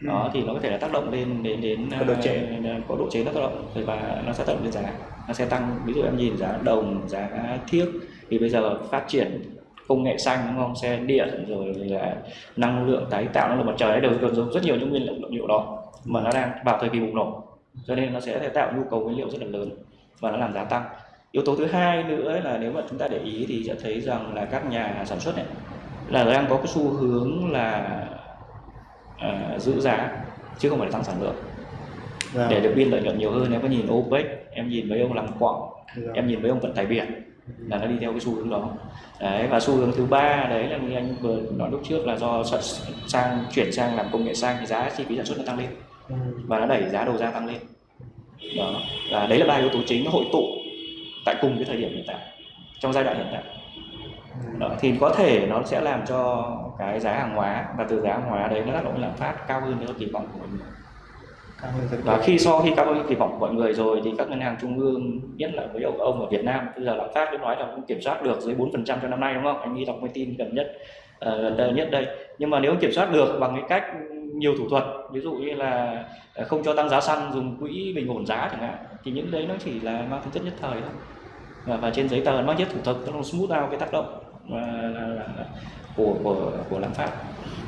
S2: đó thì nó có thể là tác động lên đến đến
S1: Có độ trễ.
S2: ờ, có độ chế nó tác động và nó sẽ tác động lên giá. Nó sẽ tăng ví dụ em nhìn giá đồng giá thiếc thì bây giờ phát triển công nghệ xanh đúng không? Xe điện rồi là năng lượng tái tạo năng lượng mặt trời đều đều dùng rất nhiều những nguyên liệu liệu đó mà nó đang vào thời kỳ bùng nổ. Cho nên nó sẽ tạo nhu cầu nguyên liệu rất là lớn và nó làm giá tăng. Yếu tố thứ hai nữa là nếu mà chúng ta để ý thì sẽ thấy rằng là các nhà sản xuất này là đang có cái xu hướng là uh, giữ giá chứ không phải tăng sản lượng
S1: Vâng.
S2: để được biên lợi nhuận nhiều hơn em có nhìn OPEC em nhìn mấy ông làm quặng
S1: Vâng.
S2: em nhìn mấy ông vận tải biển là nó đi theo cái xu hướng đó đấy và xu hướng thứ ba đấy là như anh vừa nói lúc trước là do sang chuyển sang làm công nghệ xanh thì giá chi phí sản xuất nó tăng lên
S1: Ừ.
S2: và nó đẩy giá đầu ra tăng lên đó và đấy là ba yếu tố chính nó hội tụ tại cùng cái thời điểm hiện tại trong giai đoạn hiện tại. Đó, thì có thể nó sẽ làm cho cái giá hàng hóa và từ giá hàng hóa đấy nó tác động lạm phát cao hơn nữa kỳ vọng của mọi người. Và khi so khi cao hơn kỳ vọng của mọi người rồi thì các ngân hàng trung ương nhất là với ông, ông ở Việt Nam bây giờ lạm phát cứ nói là cũng kiểm soát được dưới 4% cho năm nay đúng không? Anh nghĩ đọc cái tin gần nhất ờ, gần đây nhất đây. Nhưng mà nếu kiểm soát được bằng cái cách nhiều thủ thuật ví dụ như là ờ, không cho tăng giá xăng dùng quỹ bình ổn giá chẳng hạn thì những đấy nó chỉ là mang tính chất nhất thời thôi. Và, và trên giấy tờ nó mang chất thủ thuật nó smooth out cái tác động là, là, là của của của lạm phát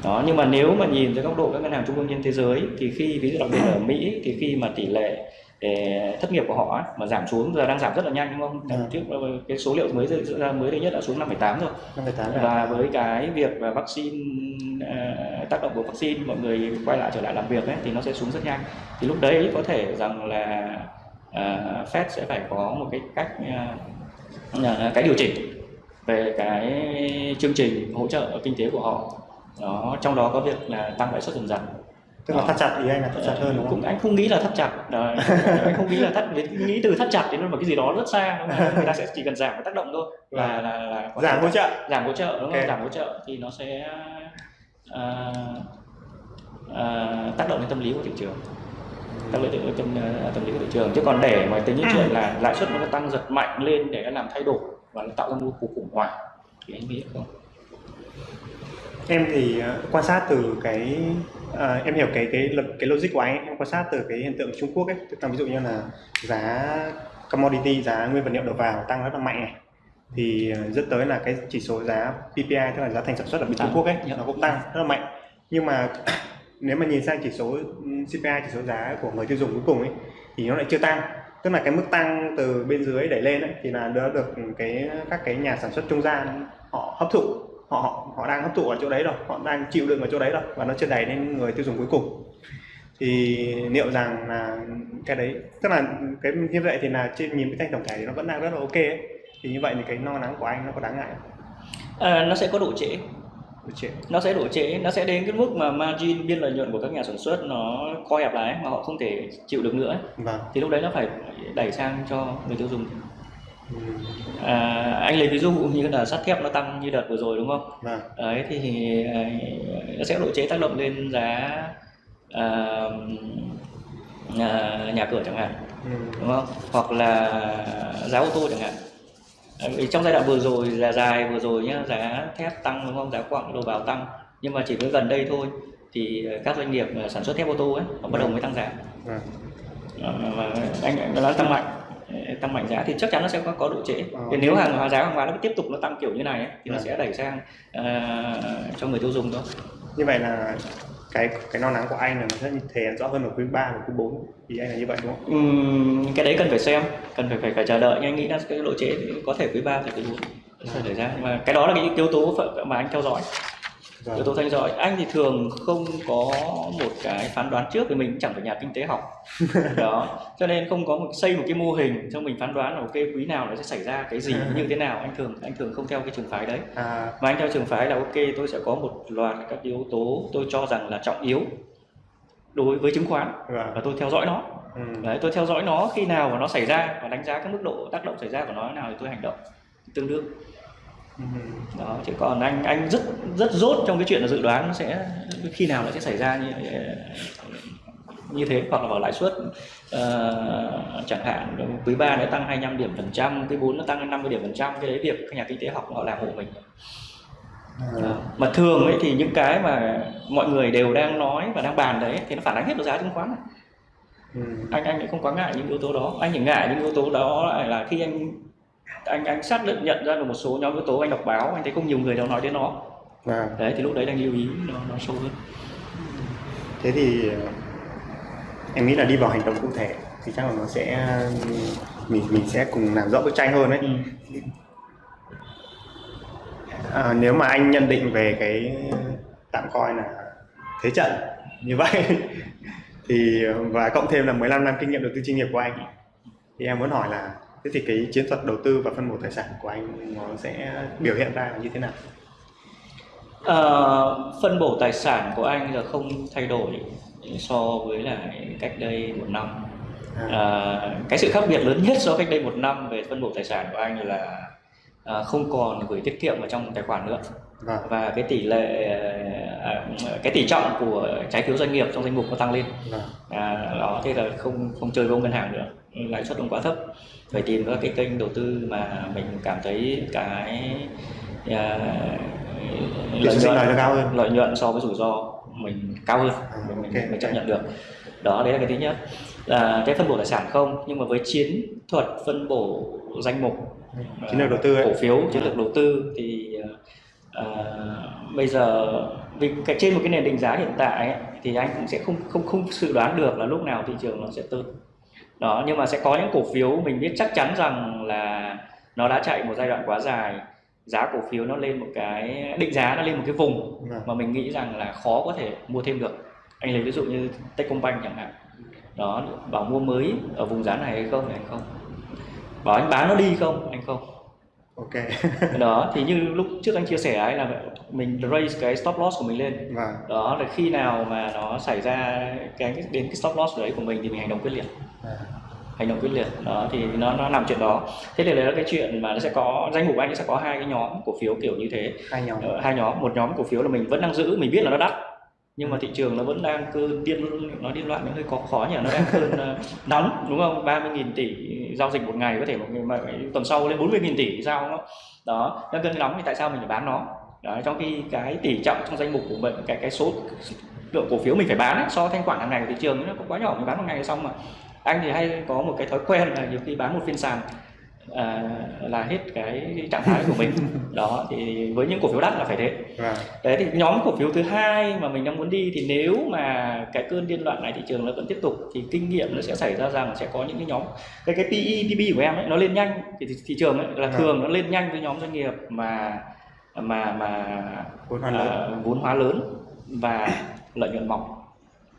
S2: đó nhưng mà nếu mà nhìn từ góc độ các ngân hàng trung ương trên thế giới thì khi ví dụ đặc biệt ở Mỹ thì khi mà tỷ lệ eh, thất nghiệp của họ mà giảm xuống giờ đang giảm rất là nhanh đúng không?
S1: Ừ.
S2: Trước cái số liệu mới ra mới đây nhất đã xuống 5,8 rồi.
S1: 5,8 là
S2: Và với cái việc và vaccine ờ, tác động của vaccine mọi người quay lại trở lại làm việc ấy thì nó sẽ xuống rất nhanh. Thì lúc đấy có thể rằng là ờ, Fed sẽ phải có một cái cách ờ, ờ, cái điều chỉnh về cái chương trình hỗ trợ kinh tế của họ. Đó trong đó có việc là tăng lãi suất dần dần.
S1: Tức là thắt chặt ý anh là thắt chặt hơn đúng
S2: cũng
S1: không?
S2: anh không nghĩ là thắt chặt. Đấy, anh không nghĩ là thắt nghĩ từ thắt chặt đến một cái gì đó rất xa đúng không? người ta sẽ chỉ cần giảm cái tác động thôi. Là là, là có
S1: Giảm hỗ trợ.
S2: giảm hỗ trợ đúng không?
S1: Ok.
S2: giảm hỗ trợ thì nó sẽ à, à, tác động đến tâm lý của thị trường. Tác động đến tâm, à, tâm lý của thị trường. Chứ còn để mà tính những chuyện là lãi suất nó tăng giật mạnh lên để nó làm thay đổi và nó tạo ra một cuộc khủng hoảng thì anh nghĩ không
S1: Em thì ờ, quan sát từ cái ờ, em hiểu cái cái lực cái logic của anh ấy. em quan sát từ cái hiện tượng Trung Quốc ấy, tức là ví dụ như là giá commodity giá nguyên vật liệu đầu vào tăng rất là mạnh này thì ờ, dẫn tới là cái chỉ số giá PPI tức là giá thành sản xuất ở bên Trung. Quốc ấy
S2: Dạ.
S1: nó cũng tăng rất là mạnh nhưng mà *coughs* nếu mà nhìn sang chỉ số ừm, CPI chỉ số giá của người tiêu dùng cuối cùng ấy thì nó lại chưa tăng tức là cái mức tăng từ bên dưới đẩy lên ấy, thì là đã được cái các cái nhà sản xuất trung gian họ hấp thụ họ họ họ đang hấp thụ ở chỗ đấy rồi họ đang chịu đựng ở chỗ đấy rồi và nó chưa đẩy lên người tiêu dùng cuối cùng thì liệu rằng là cái đấy tức là cái như vậy thì là trên nhìn cái thanh tổng thể thì nó vẫn đang rất là ok ấy. thì như vậy thì cái lo lắng của anh nó có đáng ngại không?
S2: à, nó sẽ có độ trễ
S1: chưa?
S2: nó sẽ độ trễ nó sẽ đến cái mức mà margin biên lợi nhuận của các nhà sản xuất nó co hẹp lại mà họ không thể chịu được nữa.
S1: Vâng.
S2: thì lúc đấy nó phải đẩy sang cho người tiêu dùng
S1: Ừm,
S2: à, anh lấy ví dụ như là sắt thép nó tăng như đợt vừa rồi đúng không
S1: Vâng.
S2: đấy thì à, nó sẽ độ chế tác động lên giá à, à, nhà cửa chẳng hạn
S1: Ừm,
S2: đúng không hoặc là giá ô tô chẳng hạn vì trong giai đoạn vừa rồi là dài vừa rồi nhá giá thép tăng đúng không giá quặng đầu vào tăng nhưng mà chỉ với gần đây thôi thì các doanh nghiệp mà sản xuất thép ô tô ấy họ bắt đầu mới tăng giá. Ờ, và anh nó tăng mạnh tăng mạnh giá thì chắc chắn nó sẽ có, có độ trễ
S1: Ờ.
S2: thì nếu hàng hóa giá hàng hóa nó tiếp tục nó tăng kiểu như này ấy, thì nó
S1: Vâng.
S2: sẽ đẩy sang à, cho người tiêu dùng thôi
S1: Như vậy là cái cái lo lắng của anh là nó sẽ thể hiện rõ hơn ở quý 3 và quý 4 thì anh là như vậy đúng không?
S2: Ừ, cái đấy cần phải xem cần phải phải phải chờ đợi. Nhưng anh nghĩ là cái độ trễ có thể quý 3 thì quý 4 sẽ xảy ra nhưng mà cái đó là cái yếu tố mà anh theo dõi yếu tố theo dõi anh thì thường không có một cái phán đoán trước vì mình chẳng phải nhà kinh tế học. *laughs* Đó. Cho nên không có một xây một cái mô hình cho mình phán đoán là ok quý nào nó sẽ xảy ra cái gì như thế nào. Anh thường anh thường không theo cái trường phái đấy.
S1: À,
S2: mà anh theo trường phái là ok tôi sẽ có một loạt các yếu tố tôi cho rằng là trọng yếu đối với chứng khoán
S1: vâng.
S2: và tôi theo dõi nó.
S1: Ừm,
S2: đấy tôi theo dõi nó khi nào mà nó xảy ra và đánh giá cái mức độ tác động xảy ra của nó thế nào thì tôi hành động tương đương đó chứ còn anh anh rất rất dốt trong cái chuyện là dự đoán nó sẽ khi nào nó sẽ xảy ra như như thế hoặc là vào lãi suất ờ, chẳng hạn. Quý 3 nó tăng 25 điểm phần trăm quý 4 nó tăng 50 điểm phần trăm cái đấy việc các nhà kinh tế học họ làm hộ mình.
S1: À,
S2: mà thường ấy thì những cái mà mọi người đều đang nói và đang bàn đấy thì nó phản ánh hết vào giá chứng khoán. Này.
S1: ừm,
S2: anh anh lại không quá ngại những yếu tố đó. Anh chỉ ngại những yếu tố đó lại là khi anh anh anh xác định nhận ra được một số nhóm yếu tố anh đọc báo anh thấy không nhiều người đâu nói đến nó
S1: vâng.
S2: đấy thì lúc đấy anh lưu ý nó nó sâu hơn
S1: Thế thì ờ, em nghĩ là đi vào hành động cụ thể thì chắc là nó sẽ mình mình sẽ cùng làm rõ bức tranh hơn đấy
S2: ừ.
S1: à, nếu mà anh nhận định về cái tạm coi là thế trận như vậy *laughs* thì và cộng thêm là 15 năm kinh nghiệm đầu tư chuyên nghiệp của anh thì em muốn hỏi là thế thì cái chiến thuật đầu tư và phân bổ tài sản của anh nó sẽ biểu hiện ra là như thế nào?
S2: Ờ, phân bổ tài sản của anh là không thay đổi so với lại cách đây một năm.
S1: À,
S2: à, cái sự khác biệt lớn nhất so với cách đây một năm về phân bổ tài sản của anh là à, không còn gửi tiết kiệm vào trong tài khoản nữa.
S1: Vâng,
S2: và cái tỷ lệ à, cái tỷ trọng của trái phiếu doanh nghiệp trong danh mục nó tăng lên.
S1: Vâng,
S2: à, đó thế là không không chơi với ngân hàng nữa. Lãi suất nó quá thấp phải tìm các cái kênh đầu tư mà mình cảm thấy cái à,
S1: suất sinh lời nó cao hơn.
S2: lợi nhuận so với rủi ro mình cao hơn mình, mình,
S1: ok,
S2: mình chấp nhận được. Đó đấy là cái thứ nhất. Là cái phân bổ tài sản không nhưng mà với chiến thuật phân bổ danh mục
S1: chiến lược đầu tư ấy.
S2: cổ phiếu chiến lược đầu tư thì à, bây giờ vì cái trên một cái nền định giá hiện tại ấy, thì anh cũng sẽ không không không dự đoán được là lúc nào thị trường nó sẽ tốt đó nhưng mà sẽ có những cổ phiếu mình biết chắc chắn rằng là nó đã chạy một giai đoạn quá dài. Giá cổ phiếu nó lên một cái định giá nó lên một cái vùng
S1: Vâng,
S2: mà mình nghĩ rằng là khó có thể mua thêm được. Anh lấy ví dụ như Techcombank chẳng hạn. Đó bảo mua mới ở vùng giá này hay không thì anh không? Bảo anh bán nó đi không anh không?
S1: Ok. *laughs*
S2: Đó thì như lúc trước anh chia sẻ ấy là mình raise cái stop loss của mình lên.
S1: Vâng.
S2: Đó là khi nào mà nó xảy ra cái đến cái stop loss đấy của mình thì mình hành động quyết liệt hành động quyết liệt. Đó thì nó nó nằm chuyện đó. Thế thì đấy là cái chuyện mà nó sẽ có danh mục anh sẽ có hai cái nhóm cổ phiếu kiểu như thế.
S1: Hai nhóm.
S2: Ờ, hai nhóm. Một nhóm cổ phiếu là mình vẫn đang giữ mình biết là nó đắt. Nhưng mà thị trường nó vẫn đang cơn điên nó điên loạn nó hơi khó khó nhỉ. Nó đang cơn ờ, *laughs* nóng đúng không? 30.000 tỷ giao dịch một ngày có thể một mà tuần sau lên 40.000 tỷ sao nó đó đang cơn nóng thì tại sao mình phải bán nó? Đó, trong khi cái tỷ trọng trong danh mục của mình cái cái số lượng cổ phiếu mình phải bán ấy, so với thanh khoản hàng ngày của thị trường nó cũng quá nhỏ mình bán một ngày là xong mà anh thì hay có một cái thói quen là nhiều khi bán một phiên sàn à, là hết cái trạng thái của mình. *laughs* Đó thì với những cổ phiếu đắt là phải thế.
S1: Vâng.
S2: Đấy thì nhóm cổ phiếu thứ hai mà mình đang muốn đi thì nếu mà cái cơn điên loạn này thị trường nó vẫn tiếp tục thì kinh nghiệm nó sẽ xảy ra rằng sẽ có những cái nhóm cái cái PE PB của em ấy nó lên nhanh. Thì thị, thị trường ấy là
S1: Vâng.
S2: thường nó lên nhanh với nhóm doanh nghiệp mà mà mà
S1: vốn hóa lớn.
S2: à, vốn hóa lớn và lợi nhuận mỏng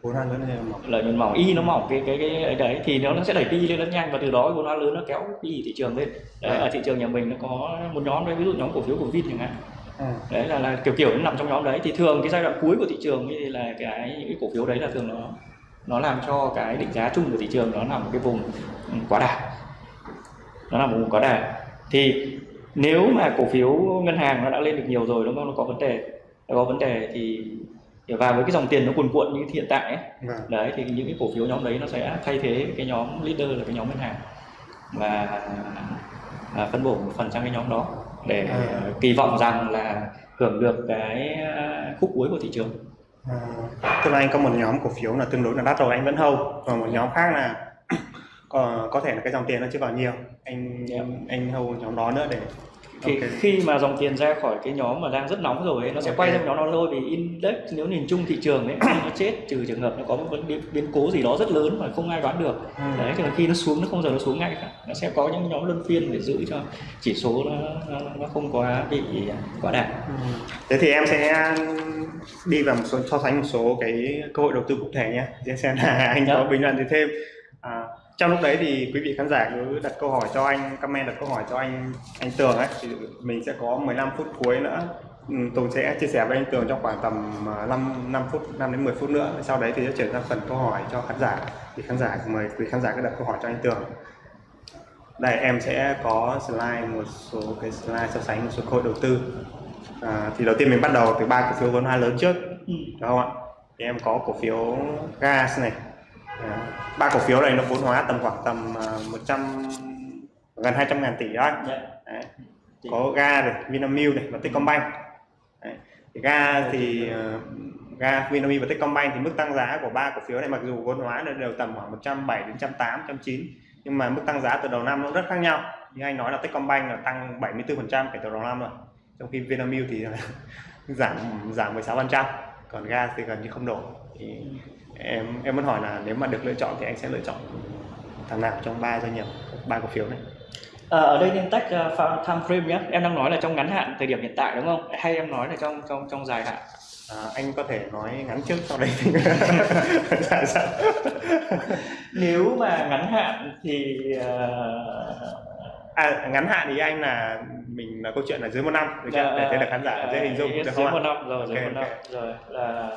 S1: vốn hóa lớn hay là mỏng?
S2: Lợi nhuận mỏng. Y nó mỏng cái cái cái ấy đấy. Thì nó nó sẽ đẩy PE lên rất nhanh và từ đó cái vốn hóa lớn nó kéo PE thị trường lên. Đấy,
S1: Vâng.
S2: ở thị trường nhà mình nó có một nhóm đấy ví dụ nhóm cổ phiếu của Vin chẳng hạn.
S1: À,
S2: đấy là, là kiểu kiểu nó nằm trong nhóm đấy. Thì thường cái giai đoạn cuối của thị trường thì là cái những cái cổ phiếu đấy là thường nó nó làm cho cái định giá chung của thị trường nó nằm ở cái vùng ừ, quá đà. Nó nằm ở vùng quá đà. Thì nếu mà cổ phiếu ngân hàng nó đã lên được nhiều rồi đúng không? Nó có vấn đề. Nó có vấn đề thì và với cái dòng tiền nó cuồn cuộn như hiện tại ấy,
S1: vâng
S2: đấy thì những cái cổ phiếu nhóm đấy nó sẽ thay thế cái nhóm leader là cái nhóm ngân hàng và à, phân bổ một phần sang cái nhóm đó để
S1: À.
S2: kỳ vọng rằng là hưởng được cái à, khúc cuối của thị trường
S1: À, tức là anh có một nhóm cổ phiếu là tương đối là đắt rồi anh vẫn hold còn một nhóm khác là *clears throat* có, có thể là cái dòng tiền nó chưa vào nhiều anh
S2: Dạ.
S1: anh hold nhóm đó nữa để
S2: thì
S1: Ok.
S2: khi mà dòng tiền ra khỏi cái nhóm mà đang rất nóng rồi ấy, nó sẽ
S1: Ok.
S2: quay sang nhóm đó thôi vì index nếu nhìn chung thị trường ấy khi nó chết trừ trường hợp nó có một vấn biến, biến cố gì đó rất lớn mà không ai đoán được
S1: Ừ.
S2: đấy thì khi nó xuống nó không giờ nó xuống ngay cả nó sẽ có những nhóm luân phiên để giữ cho chỉ số nó nó, nó không quá bị quá đà
S1: Ừ. thế thì em sẽ đi vào một số so sánh một số cái cơ hội đầu tư cụ thể nhé để xem là anh
S2: Dạ.
S1: có bình luận gì thêm à, trong lúc đấy thì quý vị khán giả cứ đặt câu hỏi cho anh comment đặt câu hỏi cho anh anh Tường ấy. Thì mình sẽ có 15 phút cuối nữa. Ừ, Tùng sẽ chia sẻ với anh Tường trong khoảng tầm à, 5 5 phút 5 đến 10 phút nữa. Sau đấy thì sẽ chuyển sang phần câu hỏi cho khán giả. Thì khán giả mời quý khán giả cứ đặt câu hỏi cho anh Tường. Đây em sẽ có slide một số cái slide so sánh một số cơ hội đầu tư. À, thì đầu tiên mình bắt đầu từ ba cổ phiếu vốn hóa lớn trước.
S2: Ừ.
S1: đúng không ạ? Thì em có cổ phiếu gas này ba cổ phiếu này nó vốn hóa tầm khoảng tầm à, 100 gần 200 ngàn tỷ đó
S2: Dạ.
S1: Đấy. có ga này Vinamilk này và Techcombank Đấy. Thì ga thì ờ, ga Vinamilk và Techcombank thì mức tăng giá của ba cổ phiếu này mặc dù vốn hóa nó đều tầm khoảng 170 đến 180 190 nhưng mà mức tăng giá từ đầu năm nó rất khác nhau như anh nói là Techcombank là tăng 74% kể từ đầu năm rồi trong khi Vinamilk thì *laughs* giảm giảm 16% còn ga thì gần như không đổi thì em em muốn hỏi là nếu mà được lựa chọn thì anh sẽ lựa chọn thằng nào trong ba doanh nghiệp ba cổ phiếu này
S2: À, ở đây nên tách uh, time frame nhé. Em đang nói là trong ngắn hạn thời điểm hiện tại đúng không? Hay em nói là trong trong trong dài hạn?
S1: à, anh có thể nói ngắn trước sau đây *laughs* dạ, dạ.
S2: Nếu mà ngắn hạn thì uh,
S1: à, ngắn hạn thì anh là mình là câu chuyện là dưới một năm được chưa? để thế được khán giả dễ hình dung
S2: dưới
S1: không
S2: một năm rồi, dưới
S1: Ok,
S2: một năm
S1: ok.
S2: rồi là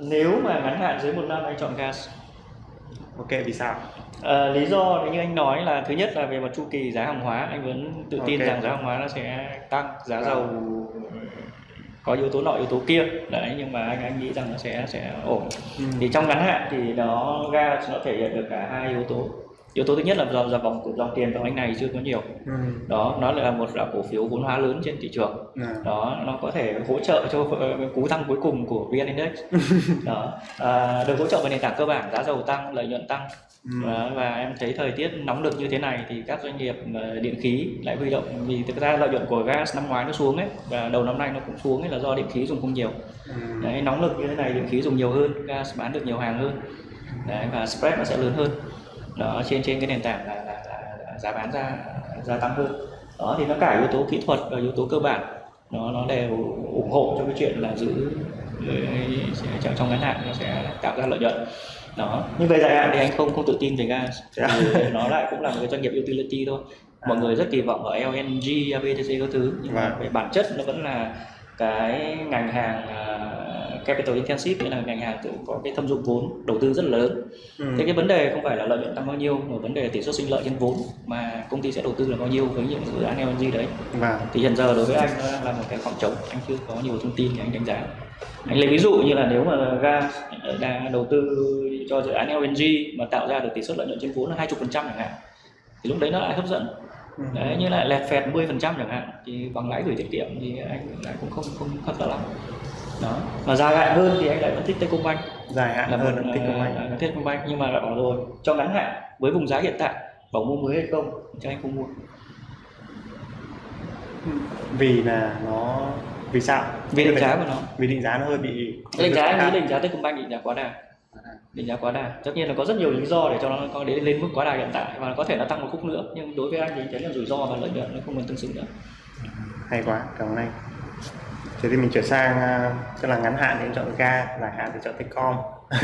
S2: nếu mà ngắn hạn dưới một năm anh chọn gas.
S1: ok vì sao
S2: Ờ, lý do như anh nói là thứ nhất là về mặt chu kỳ giá hàng hóa anh vẫn tự tin
S1: Ok.
S2: rằng giá hàng hóa nó sẽ tăng giá
S1: Vâng.
S2: dầu có yếu tố nọ yếu tố kia đấy nhưng mà anh anh nghĩ rằng nó sẽ sẽ ổn thì trong ngắn hạn thì nó gas nó thể hiện được cả hai yếu tố yếu tố thứ nhất là dòng dòng vòng dòng tiền vào anh này chưa có nhiều.
S1: Ừ.
S2: đó nó là một là cổ phiếu vốn hóa lớn trên thị trường.
S1: À,
S2: đó nó có thể hỗ trợ cho ờ, cú tăng cuối cùng của VN Index. *laughs* Đó à, được hỗ trợ về nền tảng cơ bản giá dầu tăng lợi nhuận tăng.
S1: Ừ.
S2: Đó, và em thấy thời tiết nóng nực như thế này thì các doanh nghiệp ờ, điện khí lại huy động vì thực ra lợi nhuận của gas năm ngoái nó xuống ấy và đầu năm nay nó cũng xuống ấy là do điện khí dùng không nhiều.
S1: Ừ.
S2: đấy nóng nực như thế này điện khí dùng nhiều hơn gas bán được nhiều hàng hơn. Đấy và spread nó sẽ lớn hơn đó trên trên cái nền tảng là, là, là, là giá bán ra gia tăng hơn đó thì nó cả yếu tố kỹ thuật và yếu tố cơ bản nó nó đều ủng hộ cho cái chuyện là giữ ờ, trong trong ngắn hạn nó sẽ tạo ra lợi nhuận đó nhưng về dài hạn thì anh không không tự tin về gas
S1: Dạ.
S2: Nó lại cũng là một cái doanh nghiệp utility thôi mọi người rất kỳ vọng ở LNG, ABTC các thứ nhưng mà
S1: Vâng.
S2: về bản chất nó vẫn là cái ngành hàng à, capital intensive nghĩa là ngành hàng tự có cái thâm dụng vốn đầu tư rất là lớn
S1: Ừ.
S2: thế cái vấn đề không phải là lợi nhuận tăng bao nhiêu mà vấn đề là tỷ suất sinh lợi trên vốn mà công ty sẽ đầu tư là bao nhiêu với những dự án LNG đấy
S1: Vâng.
S2: thì hiện giờ đối với anh nó đang là một cái khoảng trống anh chưa có nhiều thông tin để anh đánh giá anh lấy ví dụ như là nếu mà gas đã đầu tư cho dự án LNG mà tạo ra được tỷ suất lợi nhuận trên vốn là 20% chẳng hạn thì lúc đấy nó lại hấp dẫn
S1: Ừ.
S2: đấy như lại lẹt phẹt 10% chẳng hạn thì bằng lãi gửi tiết kiệm thì anh lại cũng không không hấp dẫn lắm đó. Mà dài hạn hơn thì anh lại vẫn thích Techcombank.
S1: Dài hạn
S2: là
S1: hơn
S2: một
S1: là của anh
S2: uh, Techcombank nhưng mà bảo rồi cho ngắn hạn với vùng giá hiện tại bảo mua mới hay không thì anh không mua.
S1: Vì là nó vì sao?
S2: Vì định giá của nó.
S1: vì định giá nó hơi bị
S2: định giá anh nghĩ định giá Techcombank định giá quá đà. Định giá quá đà. Tất nhiên là có rất nhiều lý do để cho nó có đến lên mức quá đà hiện tại và có thể nó tăng một khúc nữa nhưng đối với anh thì thấy là rủi ro và lợi nhuận nó không còn tương xứng nữa.
S1: Hay quá cảm ơn anh thế thì mình chuyển sang à, tức là ngắn hạn thì em chọn ga dài hạn thì chọn Techcom. *laughs*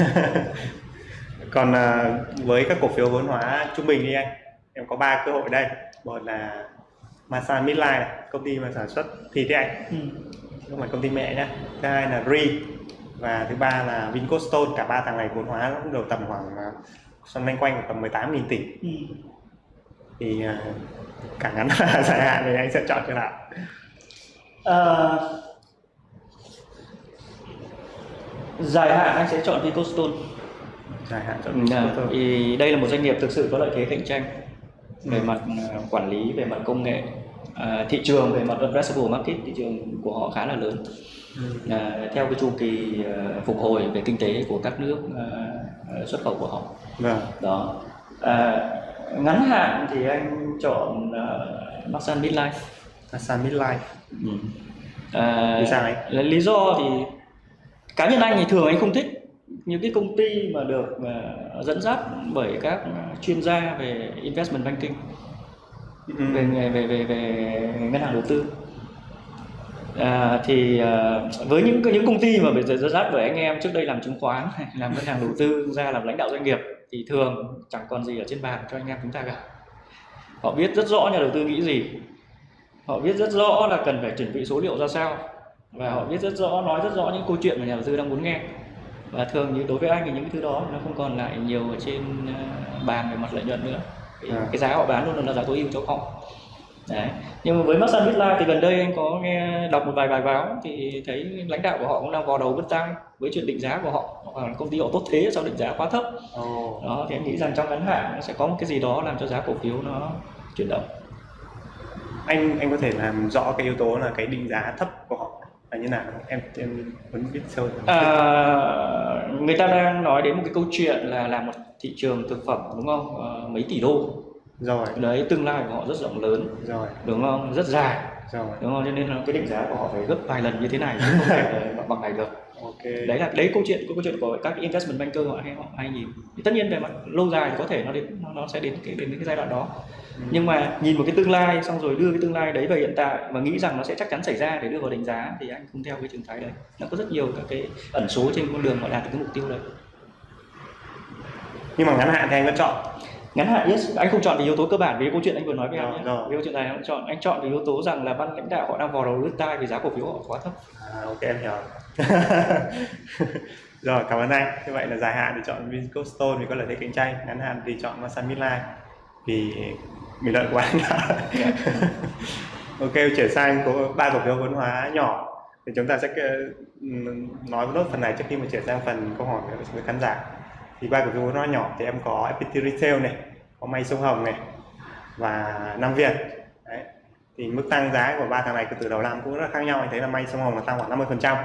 S1: Còn à, với các cổ phiếu vốn hóa trung bình đi anh em có ba cơ hội đây. Một là Masan Midline này, công ty mà sản xuất thịt đấy anh.
S2: Ừ.
S1: không phải công ty mẹ nhá. Thứ hai là Ri và thứ ba là Vincostone. Cả ba thằng này vốn hóa cũng đều tầm khoảng à, xoay quanh quanh tầm 18.000 tỷ.
S2: Ừ.
S1: thì à, cả ngắn *laughs* và dài hạn thì anh sẽ chọn cái nào?
S2: Ờ, dài hạn anh sẽ chọn Vicostone
S1: dài hạn chọn
S2: Ừ,
S1: Vincostone
S2: vì đây là một doanh nghiệp thực sự có lợi thế cạnh tranh về
S1: Ừ.
S2: mặt à, quản lý về mặt công nghệ. À, thị trường về mặt addressable market thị trường của họ khá là lớn.
S1: Ừ.
S2: à, theo cái chu kỳ à, phục hồi về kinh tế của các nước à, à, xuất khẩu của họ.
S1: Vâng.
S2: Đó. À, ngắn hạn thì anh chọn uh, Masan Midlife.
S1: Masan Midline
S2: ừ. à,
S1: Vì sao
S2: lý do thì cá nhân anh thì thường anh không thích những cái công ty mà được à, dẫn dắt bởi các chuyên gia về investment banking
S1: Ừ.
S2: về nghề về về về ngân hàng đầu tư. À, thì à, với những những công ty mà bị dẫn dắt bởi anh em trước đây làm chứng khoán *laughs* làm ngân hàng đầu tư ra làm lãnh đạo doanh nghiệp thì thường chẳng còn gì ở trên bàn cho anh em chúng ta cả. Họ biết rất rõ nhà đầu tư nghĩ gì. Họ biết rất rõ là cần phải chuẩn bị số liệu ra sao và họ biết rất rõ nói rất rõ những câu chuyện mà nhà đầu tư đang muốn nghe. Và thường như đối với anh thì những cái thứ đó nó không còn lại nhiều ở trên à, bàn về mặt lợi nhuận nữa.
S1: À.
S2: cái giá họ bán luôn là giá tối ưu cho họ. Đấy. Nhưng mà với Masan Midlife thì gần đây anh có nghe đọc một vài bài báo thì thấy lãnh đạo của họ cũng đang vò đầu bứt tai với chuyện định giá của họ. Hoặc là công ty họ tốt thế sao định giá quá thấp.
S1: Ồ.
S2: đó thì anh nghĩ rằng trong ngắn hạn nó sẽ có một cái gì đó làm cho giá cổ phiếu nó chuyển động.
S1: Anh anh có thể làm rõ cái yếu tố là cái định giá thấp của họ là như nào? Em em muốn biết sâu
S2: à, người ta đang nói đến một cái câu chuyện là làm một thị trường thực phẩm đúng không? Ờ, mấy tỷ đô.
S1: Rồi.
S2: Đấy tương lai của họ rất rộng lớn.
S1: Rồi.
S2: Đúng không? Rất dài.
S1: Rồi.
S2: Đúng không? Cho nên là cái định giá của họ phải gấp vài lần như thế này chứ không *laughs* thể bằng này được
S1: ok.
S2: Đấy là đấy câu chuyện câu chuyện của các investment banker họ hay họ hay nhìn. Thì tất nhiên về mặt lâu dài thì có thể nó đến nó, nó sẽ đến cái đến cái giai đoạn đó.
S1: Ừ.
S2: nhưng mà nhìn một cái tương lai xong rồi đưa cái tương lai đấy về hiện tại và nghĩ rằng nó sẽ chắc chắn xảy ra để đưa vào đánh giá thì anh không theo cái trường phái đấy. Nó có rất nhiều các cái ẩn số trên con đường mà đạt được cái mục tiêu đấy.
S1: Nhưng mà ngắn hạn thì anh vẫn chọn
S2: ngắn hạn yes. Anh không chọn vì yếu tố cơ bản vì câu chuyện anh vừa nói với anh
S1: Rồi,
S2: nhé.
S1: rồi.
S2: vì câu chuyện này anh chọn anh chọn vì yếu tố rằng là ban lãnh đạo họ đang vò đầu lướt tai vì giá cổ phiếu họ quá thấp.
S1: À, ok em hiểu. *laughs* Rồi cảm ơn anh. Như vậy là dài hạn thì chọn Vincostone vì có lợi thế cạnh tranh. Ngắn hạn thì chọn Masan Midline vì bình luận của anh đã ok chuyển sang có ba cổ phiếu vốn hóa nhỏ. Thì chúng ta sẽ ờ, nói nốt phần này trước khi mà chuyển sang phần câu hỏi với khán giả thì ba phiếu vốn hóa nhỏ thì em có FPT Retail này có May Sông Hồng này và Nam Việt đấy. Thì mức tăng giá của ba thằng này từ đầu năm cũng rất khác nhau. Anh thấy là May Sông Hồng là tăng khoảng 50 phần trăm.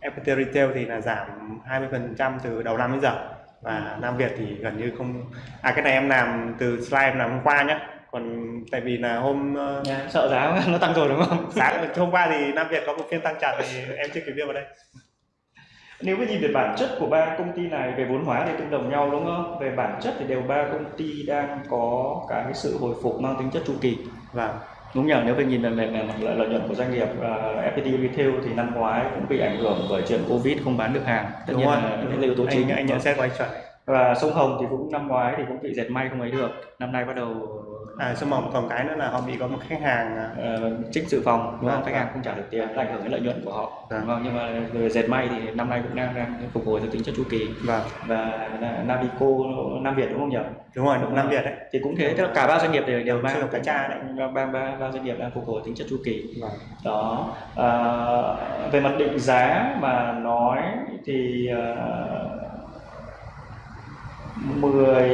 S1: FPT Retail thì là giảm 20 phần trăm từ đầu năm đến giờ. Và Nam Việt thì gần như không à cái này em làm từ slide em làm hôm qua nhé còn tại vì là hôm ờ,
S2: Nha, sợ giá *laughs* nó tăng rồi đúng không?
S1: Sáng hôm qua thì Nam Việt có một phiên tăng chặt thì em chưa kịp đưa vào đây
S2: nếu mà nhìn về bản chất của ba công ty này về vốn hóa thì tương đồng nhau đúng không? Về bản chất thì đều ba công ty đang có cái sự hồi phục mang tính chất chu kỳ.
S1: Và
S2: đúng nhỉ? Nếu mình nhìn về về mặt lợi lợi nhuận của doanh nghiệp uh, FPT Retail thì năm ngoái cũng bị ảnh hưởng bởi chuyện Covid không bán được hàng. Tất
S1: đúng
S2: nhiên
S1: rồi.
S2: là là yếu tố chính.
S1: anh, anh nhận xét của anh chuẩn
S2: và sông Hồng thì cũng năm ngoái thì cũng bị dệt may không ấy được. Năm nay bắt đầu
S1: à sông Hồng còn cái nữa là họ bị có một khách hàng à,
S2: ờ, trích dự phòng đúng không?
S1: Vâng,
S2: khách
S1: vâng.
S2: hàng không trả được tiền ảnh hưởng đến lợi nhuận của họ
S1: Vâng.
S2: đúng không? Nhưng mà về dệt may thì năm nay cũng đang đang phục hồi theo tính chất chu kỳ.
S1: Và
S2: và Na- Navico Nam Việt đúng không nhỉ?
S1: Đúng rồi đúng Nam Việt đấy.
S2: Thì cũng thế tức là cả ba doanh nghiệp đều đều ba
S1: cái cha đấy.
S2: ba ba ba, doanh nghiệp đang phục hồi tính chất chu kỳ.
S1: Vâng.
S2: đó. À, về mặt định giá mà nói thì uh, 10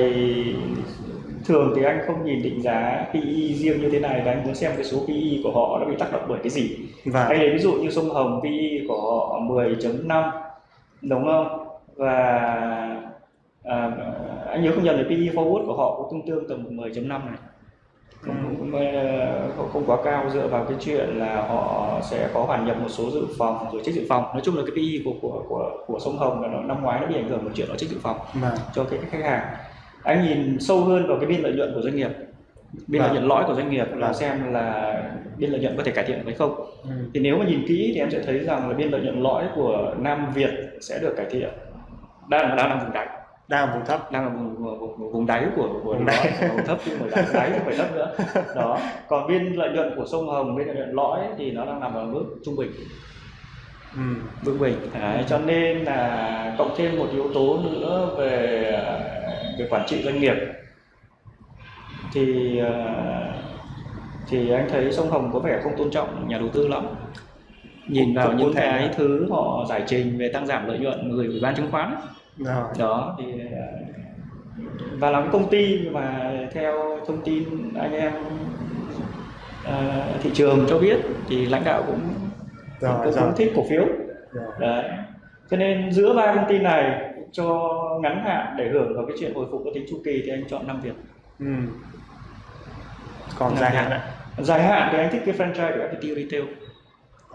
S2: thường thì anh không nhìn định giá PE riêng như thế này và anh muốn xem cái số PE của họ nó bị tác động bởi cái gì.
S1: Và
S2: anh lấy ví dụ như sông Hồng PE của họ 10.5 đúng không? Và à, anh nhớ không nhầm thì PE forward của họ cũng tương tương tầm 10.5 này. Không, không, không, không quá cao dựa vào cái chuyện là họ sẽ có hoàn nhập một số dự phòng rồi trích dự phòng. Nói chung là cái PE của của của của sông Hồng là nó năm ngoái nó bị ảnh hưởng một chuyện nó trích dự phòng
S1: và
S2: cho cái khách hàng anh nhìn sâu hơn vào cái biên lợi nhuận của doanh nghiệp biên lợi
S1: Vâng.
S2: nhuận lõi của doanh nghiệp là
S1: Vâng.
S2: xem là biên lợi nhuận có thể cải thiện được hay không
S1: ừ.
S2: thì nếu mà nhìn kỹ thì em sẽ thấy rằng là biên lợi nhuận lõi của Nam Việt sẽ được cải thiện đang đang là vùng đáy
S1: đang ở vùng thấp
S2: đang là vùng, vùng, vùng, đáy của của
S1: Vùng đáy.
S2: vùng thấp chứ không phải đáy, không phải thấp nữa *laughs* đó còn biên lợi nhuận của sông Hồng biên lợi nhuận lõi thì nó đang nằm ở mức trung bình
S1: ừ.
S2: vững bình Đấy, cho nên là cộng thêm một yếu tố nữa về về quản trị doanh nghiệp. Thì ờ, thì anh thấy sông Hồng có vẻ không tôn trọng nhà đầu tư lắm. Nhìn vào những cái
S1: là-
S2: thứ họ giải trình về tăng giảm lợi nhuận gửi ủy ban chứng khoán
S1: rồi.
S2: Đó thì ờ, và là công ty mà theo thông tin anh em ờ, thị trường cho biết thì lãnh đạo cũng
S1: rồi
S2: cũng,
S1: rồi.
S2: cũng thích cổ phiếu.
S1: Rồi.
S2: Đấy. Cho nên giữa ba công ty này cho ngắn hạn để hưởng vào cái chuyện hồi phục có tính chu kỳ thì anh chọn Nam Việt.
S1: ừ. còn dài
S2: Việt.
S1: hạn ạ
S2: Dài hạn thì anh thích cái franchise của FPT Retail.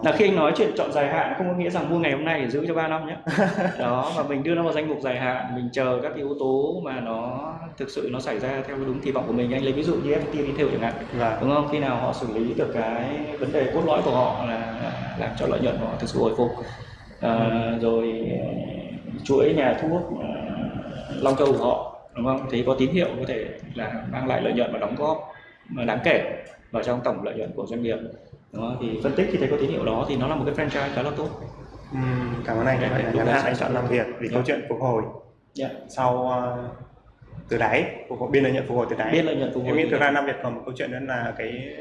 S2: Là khi anh nói chuyện chọn dài hạn không có nghĩa rằng mua ngày hôm nay để giữ cho 3 năm nhé. *laughs* Đó và mình đưa nó vào danh mục dài hạn, mình chờ các yếu tố mà nó thực sự nó xảy ra theo đúng kỳ vọng của mình. Anh lấy ví dụ như FPT Retail chẳng hạn,
S1: và
S2: đúng không? Khi nào họ xử lý được cái vấn đề cốt lõi của họ là làm cho lợi nhuận của họ thực sự hồi phục. À, rồi chuỗi nhà thuốc ờ, Long Châu của họ đúng không? Thì có tín hiệu có thể là mang lại lợi nhuận và đóng góp đáng kể vào trong tổng lợi nhuận của doanh nghiệp. Đúng không? Thì phân tích khi thấy có tín hiệu đó thì nó là một cái franchise khá là tốt.
S1: ừ. cảm ơn anh vậy là ngắn hạn anh chọn Nam Việt vì
S2: Dạ.
S1: câu chuyện phục hồi
S2: Yeah.
S1: sau ờ, từ đáy phục hồi biên lợi nhuận phục hồi từ đáy
S2: Biên lợi nhuận phục hồi
S1: em nghĩ thực ra Nam Việt còn một câu chuyện nữa là cái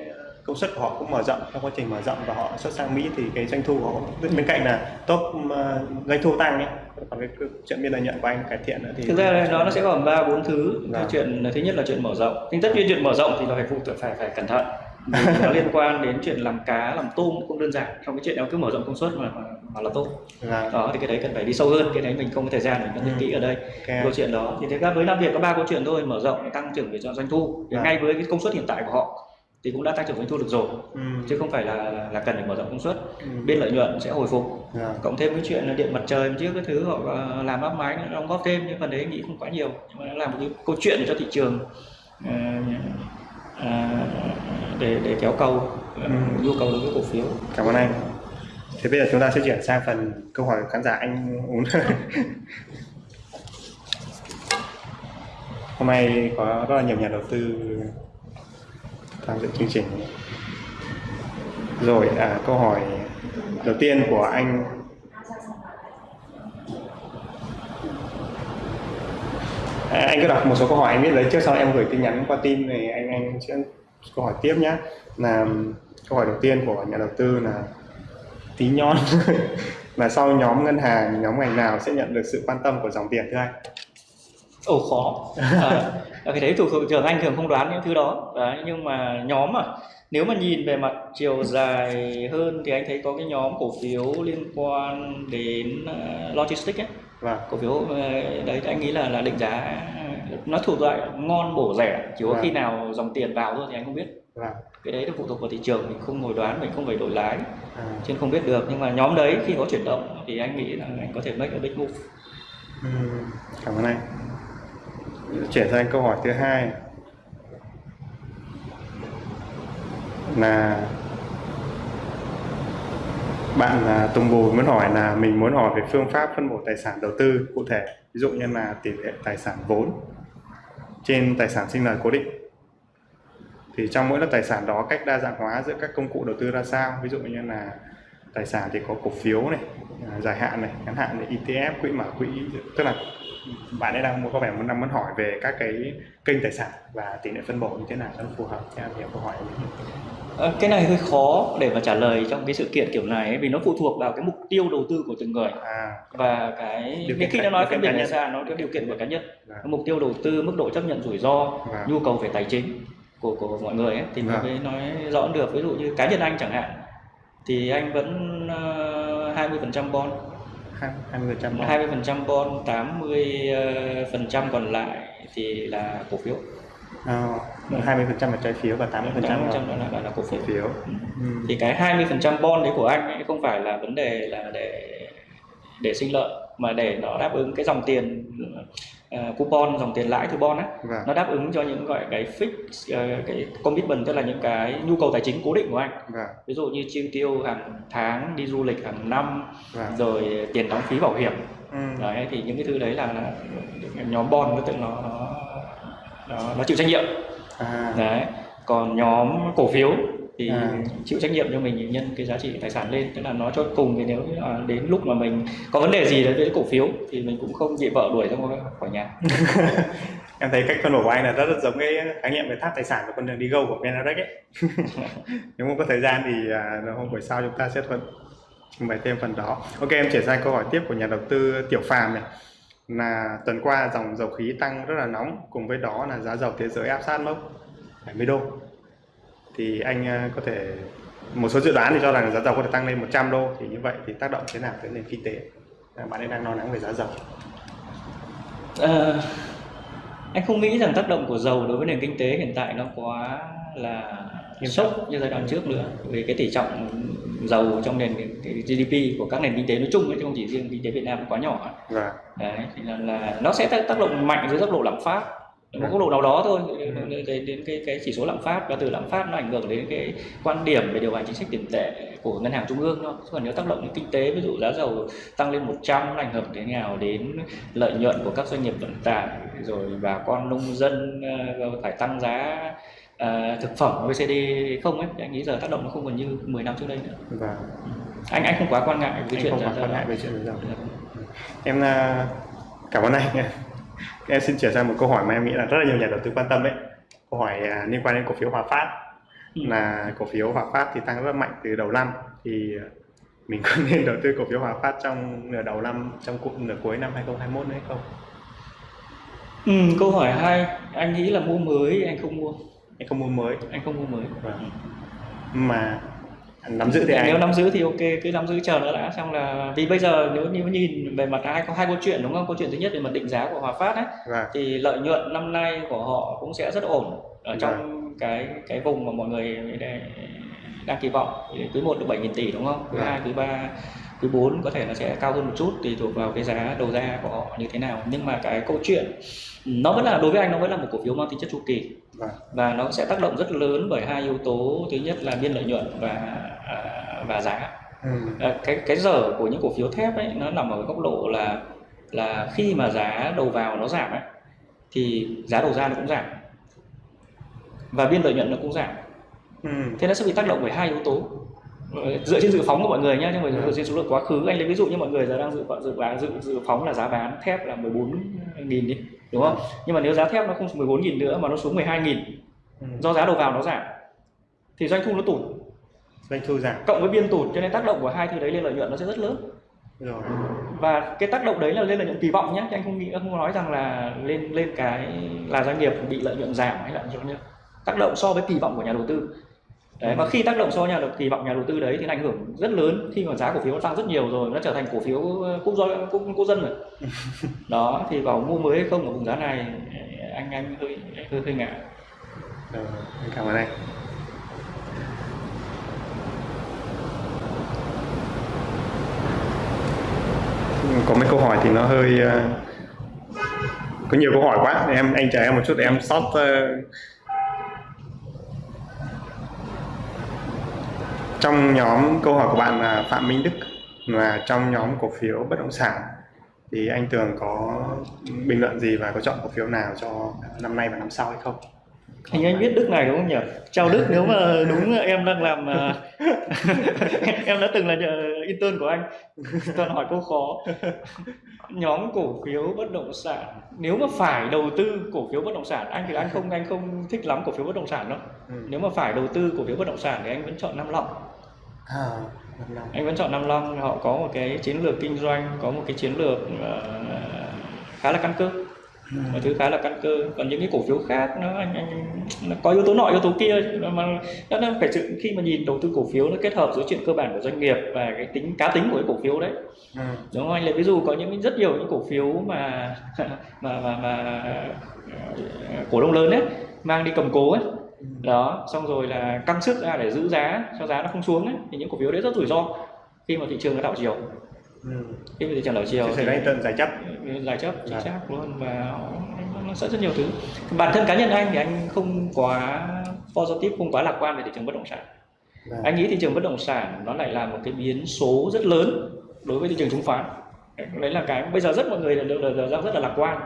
S1: công suất của họ cũng mở rộng trong quá trình mở rộng và họ xuất sang Mỹ thì cái doanh thu của họ bên cạnh là top ờ, doanh thu tăng nhé còn cái chuyện biên lợi nhuận của anh cải thiện nữa thì
S2: Thực ra là nó nó sẽ gồm ba bốn thứ.
S1: Vâng.
S2: chuyện thứ nhất là chuyện mở rộng. Nhưng tất nhiên chuyện mở rộng thì là phải phụ phải phải cẩn thận. Nó *laughs* liên quan đến chuyện làm cá, làm tôm cũng đơn giản. Trong cái chuyện đó cứ mở rộng công suất mà mà, là tốt.
S1: là
S2: Đó thì cái đấy cần phải đi sâu hơn. Cái đấy mình không có thời gian để phân tích
S1: Ừ.
S2: kỹ ở đây.
S1: ok
S2: câu chuyện đó thì thực ra với Nam Việt có ba câu chuyện thôi mở rộng tăng trưởng về doanh thu
S1: Vâng.
S2: ngay với cái công suất hiện tại của họ thì cũng đã tăng trưởng doanh thu được rồi
S1: ừ.
S2: chứ không phải là là cần phải mở rộng công suất
S1: Ừ.
S2: bên lợi nhuận sẽ hồi phục
S1: Dạ.
S2: cộng thêm cái chuyện là điện mặt trời trước cái thứ họ ờ, làm áp máy nó đóng góp thêm nhưng phần đấy nghĩ không quá nhiều nhưng mà nó là một cái câu chuyện cho thị trường ờ, ờ, để để kéo cầu
S1: Ừ.
S2: nhu cầu đối với cổ phiếu
S1: cảm ơn anh thế bây giờ chúng ta sẽ chuyển sang phần câu hỏi khán giả anh uống *laughs* hôm nay có rất là nhiều nhà đầu tư tham dự chương trình. Rồi à, câu hỏi đầu tiên của anh. À, anh cứ đọc một số câu hỏi anh biết đấy trước sau em gửi tin nhắn qua tin thì anh anh sẽ câu hỏi tiếp nhé là um, câu hỏi đầu tiên của nhà đầu tư là tí nhon. *laughs* Là sau nhóm ngân hàng nhóm ngành nào sẽ nhận được sự quan tâm của dòng tiền thưa anh?
S2: Ồ khó. À, *laughs* cái đấy thuộc trường anh thường không đoán những thứ đó. Đấy, nhưng mà nhóm à nếu mà nhìn về mặt chiều dài hơn thì anh thấy có cái nhóm cổ phiếu liên quan đến ờ, logistics ấy.
S1: Vâng.
S2: Cổ phiếu ờ, đấy anh nghĩ là là định giá nó thuộc loại ngon bổ rẻ chỉ có
S1: Vâng.
S2: khi nào dòng tiền vào thôi thì anh không biết.
S1: Vâng.
S2: Cái đấy nó phụ thuộc vào thị trường mình không ngồi đoán mình không phải đổi lái
S1: à,
S2: chứ không biết được. Nhưng mà nhóm đấy khi có chuyển động thì anh nghĩ là anh có thể make a big move.
S1: Ừm, cảm ơn anh chuyển sang câu hỏi thứ hai. Là bạn là Tùng Bùi muốn hỏi là mình muốn hỏi về phương pháp phân bổ tài sản đầu tư cụ thể, ví dụ như là tỷ lệ tài sản vốn trên tài sản sinh lời cố định. Thì trong mỗi lớp tài sản đó cách đa dạng hóa giữa các công cụ đầu tư ra sao? Ví dụ như là tài sản thì có cổ phiếu này à, dài hạn này ngắn hạn này ETF quỹ mở quỹ tức là bạn ấy đang có vẻ muốn đang muốn hỏi về các cái kênh tài sản và tỷ lệ phân bổ như thế nào cho nó phù hợp theo nhiều câu hỏi
S2: Ờ, cái này hơi khó để mà trả lời trong cái sự kiện kiểu này ấy, vì nó phụ thuộc vào cái mục tiêu đầu tư của từng người
S1: à
S2: và cái
S1: Điều
S2: cái khi nó nói phân
S1: kiện
S2: biệt tài sản nó có điều kiện của cá nhân
S1: Vâng.
S2: mục tiêu đầu tư mức độ chấp nhận rủi ro
S1: Vâng.
S2: nhu cầu về tài chính của của mọi người ấy, thì
S1: Vâng.
S2: mới nói rõ được ví dụ như cá nhân anh chẳng hạn thì anh vẫn uh, 20% bond.
S1: Hai hai mươi phần trăm
S2: 20% bond 80 ờ, phần trăm còn lại thì là cổ phiếu.
S1: Mươi phần trăm là trái phiếu và tám mươi phần trăm
S2: 80% đó là, là, là cổ phiếu.
S1: Phiếu. Ừ.
S2: thì cái 20% bond đấy của anh ấy không phải là vấn đề là để để sinh lợi mà để nó đáp ứng cái dòng tiền ờ, coupon dòng tiền lãi từ bond á
S1: Vâng.
S2: nó đáp ứng cho những gọi cái fix ờ, cái commitment tức là những cái nhu cầu tài chính cố định của anh
S1: Vâng.
S2: ví dụ như chi tiêu hàng tháng đi du lịch hàng năm
S1: Vâng.
S2: rồi tiền đóng phí bảo hiểm
S1: Ừ.
S2: đấy thì những cái thứ đấy là, là nhóm bond nó tự nó nó, nó chịu trách nhiệm
S1: À.
S2: đấy còn nhóm cổ phiếu thì
S1: À.
S2: chịu trách nhiệm cho mình nhân cái giá trị tài sản lên. Tức là nó cho cùng thì nếu là đến lúc mà mình có vấn đề gì đấy với cổ phiếu thì mình cũng không bị vợ đuổi ra khỏi nhà. *laughs*
S1: Em thấy cách phân bổ của anh là rất, rất giống cái khái niệm về tháp tài sản của con đường đi go của Venarek ấy. *laughs* Nếu mà có thời gian thì à, hôm buổi sau chúng ta sẽ thuận bày thêm phần đó. Ok em chuyển sang câu hỏi tiếp của nhà đầu tư Tiểu Phàm này. Là tuần qua dòng dầu khí tăng rất là nóng cùng với đó là giá dầu thế giới áp sát mốc 70 đô thì anh à, có thể một số dự đoán thì cho rằng giá dầu có thể tăng lên 100 đô thì như vậy thì tác động thế nào tới nền kinh tế? À, bạn ấy đang lo lắng về giá dầu.
S2: Ờ, anh không nghĩ rằng tác động của dầu đối với nền kinh tế hiện tại nó quá là
S1: Nghiêm
S2: sốc như giai đoạn trước nữa. Vì cái tỷ trọng dầu trong nền cái GDP của các nền kinh tế nói chung ấy chứ không chỉ riêng kinh tế Việt Nam quá nhỏ.
S1: Và
S2: đấy thì là, là nó sẽ tác động mạnh dưới góc độ lạm phát một
S1: Ừ.
S2: góc độ nào đó thôi. Đến, đến, đến cái cái chỉ số lạm phát và từ lạm phát nó ảnh hưởng đến cái quan điểm về điều hành chính sách tiền tệ của ngân hàng trung ương thôi. Còn nếu tác động đến kinh tế ví dụ giá dầu tăng lên 100 nó ảnh hưởng thế nào? Đến lợi nhuận của các doanh nghiệp vận tải rồi bà con nông dân ờ, phải tăng giá ờ, thực phẩm OECD không ấy. Thì anh nghĩ giờ tác động nó không còn như 10 năm trước đây nữa.
S1: Và
S2: anh anh không quá quan ngại cái
S1: anh
S2: chuyện
S1: không quá quan ngại về chuyện giá dầu. Em à, cảm ơn anh em xin chuyển sang một câu hỏi mà em nghĩ là rất là nhiều nhà đầu tư quan tâm đấy câu hỏi à, liên quan đến cổ phiếu Hòa Phát.
S2: Ừ.
S1: là cổ phiếu Hòa Phát thì tăng rất mạnh từ đầu năm. Thì à, mình có *laughs* nên đầu tư cổ phiếu Hòa Phát trong nửa đầu năm trong cụ nửa cuối năm 2021 nữa hay không?
S2: Ừ, câu hỏi hay anh nghĩ là mua mới anh không mua.
S1: Anh không mua mới.
S2: Anh không mua mới.
S1: Vâng. mà nắm giữ thì
S2: nếu
S1: anh
S2: nắm giữ thì ok cứ nắm giữ chờ nó đã xong là vì bây giờ nếu như nhìn về mặt hai có hai câu chuyện đúng không? Câu chuyện thứ nhất về mặt định giá của Hòa Phát ấy
S1: và
S2: thì lợi nhuận năm nay của họ cũng sẽ rất ổn ở trong cái cái vùng mà mọi người đang, kỳ vọng. Quý 1 được 7.000 tỷ đúng không? Quý
S1: Vâng.
S2: 2 quý 3 quý 4 có thể nó sẽ cao hơn một chút tùy thuộc vào cái giá đầu ra của họ như thế nào. Nhưng mà cái câu chuyện nó vẫn là đối với anh nó vẫn là một cổ phiếu mang tính chất chu kỳ. Và nó sẽ tác động rất lớn bởi hai yếu tố. Thứ nhất là biên lợi nhuận và à, và giá.
S1: Ừ.
S2: À, cái cái dở của những cổ phiếu thép ấy nó nằm ở góc độ là là khi mà giá đầu vào nó giảm ấy thì giá đầu ra nó cũng giảm. Và biên lợi nhuận nó cũng giảm.
S1: Ừ.
S2: thế nó sẽ bị tác động bởi hai yếu tố. Ờ, dựa trên dự phóng của mọi người nhé nhưng mà dựa trên số lượng quá khứ. Anh lấy ví dụ như mọi người giờ đang dự dự dự dự phóng là giá bán thép là 14.000 đi đúng không? Nhưng mà nếu giá thép nó không xuống 14.000 nữa mà nó xuống 12.000
S1: Ừ.
S2: do giá đầu vào nó giảm thì doanh thu nó tụt.
S1: Doanh thu giảm.
S2: Cộng với biên tụt cho nên tác động của hai thứ đấy lên lợi nhuận nó sẽ rất lớn.
S1: Rồi.
S2: Và cái tác động đấy là lên lợi nhuận kỳ vọng nhé chứ anh không nghĩ không nói rằng là lên lên cái là doanh nghiệp bị lợi nhuận giảm hay là gì nhé tác động so với kỳ vọng của nhà đầu tư đấy và khi tác động so nhà đầu kỳ vọng nhà đầu tư đấy thì nó ảnh hưởng rất lớn khi mà giá cổ phiếu nó tăng rất nhiều rồi nó trở thành cổ phiếu quốc dân quốc, quốc dân rồi. *laughs* Đó thì bảo mua mới hay không ở vùng giá này anh anh hơi hơi hơi ngại.
S1: Em cảm ơn anh. Có mấy câu hỏi thì nó hơi có nhiều câu hỏi quá em anh chờ em một chút để em sót ờ, trong nhóm câu hỏi của bạn là Phạm Minh Đức là trong nhóm cổ phiếu bất động sản thì anh Tường có bình luận gì và có chọn cổ phiếu nào cho năm nay và năm sau hay không?
S2: Như anh biết Đức này đúng không nhỉ? Chào Đức *laughs* nếu mà đúng em đang làm à, *laughs* em đã từng là nhờ intern của anh. *laughs* Toàn hỏi câu khó. *laughs* Nhóm cổ phiếu bất động sản nếu mà phải đầu tư cổ phiếu bất động sản anh thì anh không anh không thích lắm cổ phiếu bất động sản đâu.
S1: Ừ.
S2: nếu mà phải đầu tư cổ phiếu bất động sản thì anh vẫn chọn Nam Long.
S1: À,
S2: anh vẫn chọn Nam Long họ có một cái chiến lược kinh doanh có một cái chiến lược ờ, khá là căn cơ mọi thứ khá là căn cơ. Còn những cái cổ phiếu khác nó anh, anh nó có yếu tố nọ yếu tố kia mà nó, nó phải sự khi mà nhìn đầu tư cổ phiếu nó kết hợp giữa chuyện cơ bản của doanh nghiệp và cái tính cá tính của cái cổ phiếu đấy.
S1: Ừ.
S2: đúng không anh? Lấy ví dụ có những rất nhiều những cổ phiếu mà *laughs* mà mà, mà cổ đông lớn ấy mang đi cầm cố ấy. Đó xong rồi là căng sức ra để giữ giá cho giá nó không xuống ấy thì những cổ phiếu đấy rất rủi ro khi mà thị trường nó đảo chiều
S1: Ừ.
S2: mà thị trường đảo chiều
S1: Thì hiện tượng giải chấp.
S2: giải chấp chính
S1: Dạ.
S2: xác luôn và nó sẽ rất nhiều thứ bản thân cá nhân anh thì anh không quá positive không quá lạc quan về thị trường bất động sản
S1: Vâng.
S2: anh nghĩ thị trường bất động sản nó lại là một cái biến số rất lớn đối với thị trường chứng khoán đấy là cái bây giờ rất mọi người đều đang rất là lạc quan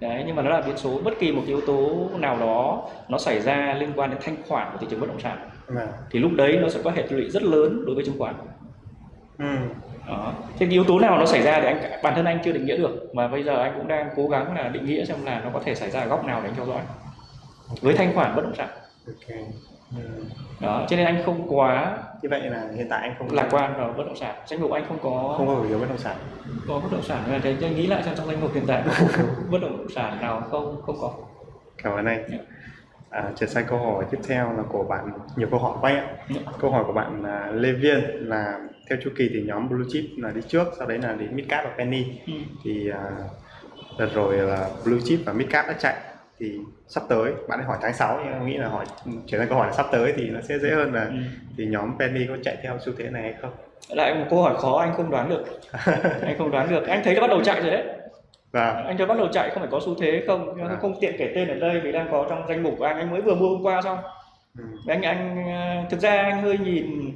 S2: đấy nhưng mà nó là biến số bất kỳ một cái yếu tố nào đó nó xảy ra liên quan đến thanh khoản của thị trường bất động sản
S1: Vâng.
S2: thì lúc đấy nó sẽ có hệ lụy rất lớn đối với chứng khoán
S1: Ừ.
S2: đó. Thế cái yếu tố nào nó xảy ra thì anh bản thân anh chưa định nghĩa được mà bây giờ anh cũng đang cố gắng là định nghĩa xem là nó có thể xảy ra ở góc nào để anh theo dõi với thanh khoản bất động sản
S1: Ok. Ừ.
S2: đó cho nên anh không quá
S1: Như vậy là hiện tại anh không
S2: lạc quan vào bất động sản danh mục anh không có
S1: không có cổ phiếu bất động sản.
S2: có bất động sản là thế anh nghĩ lại xem trong danh mục hiện tại *laughs* bất động sản nào không không có
S1: Cảm ơn anh.
S2: Dạ.
S1: À, chuyển sang câu hỏi tiếp theo là của bạn nhiều câu hỏi quá anh ạ.
S2: Dạ.
S1: Câu hỏi của bạn là Lê Viên là theo chu kỳ thì nhóm blue chip là đi trước, sau đấy là đến midcap và penny.
S2: ừ.
S1: Thì à, đợt rồi là blue chip và midcap đã chạy thì sắp tới bạn ấy hỏi tháng 6 nhưng em nghĩ là hỏi chuyển sang câu hỏi là sắp tới thì nó sẽ dễ hơn là
S2: Ừ.
S1: thì nhóm penny có chạy theo xu thế này hay không?
S2: lại một câu hỏi khó anh không đoán được *laughs* anh không đoán được anh thấy nó bắt đầu chạy rồi đấy
S1: Và
S2: anh thấy bắt đầu chạy không phải có xu thế không
S1: À.
S2: không tiện kể tên ở đây vì đang có trong danh mục của anh anh mới vừa mua hôm qua xong
S1: ừ,
S2: anh anh ờ, thực ra anh hơi nhìn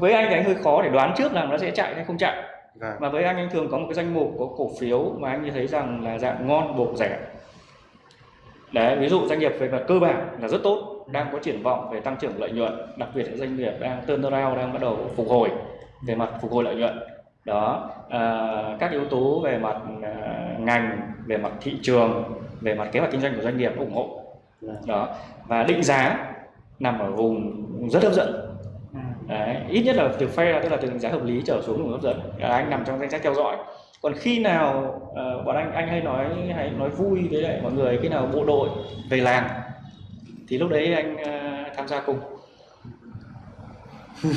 S2: với anh thì anh hơi khó để đoán trước rằng nó sẽ chạy hay không chạy.
S1: Và
S2: mà với anh anh thường có một cái danh mục có cổ phiếu mà anh thấy rằng là dạng ngon bổ rẻ. Đấy ví dụ doanh nghiệp về mặt cơ bản là rất tốt đang có triển vọng về tăng trưởng lợi nhuận đặc biệt là doanh nghiệp đang turnaround đang bắt đầu phục hồi về mặt phục hồi lợi nhuận. Đó à, các yếu tố về mặt à, ngành về mặt thị trường về mặt kế hoạch kinh doanh của doanh nghiệp ủng hộ.
S1: Và
S2: đó và định giá nằm ở vùng rất hấp dẫn Đấy, ít nhất là từ fair tức là từ giá hợp lý trở xuống vùng hấp dẫn. Là anh nằm trong danh sách theo dõi. Còn khi nào ờ, bọn anh anh hay nói hay nói vui với lại mọi người khi nào bộ đội về làng thì lúc đấy anh ờ, tham gia cùng. *laughs*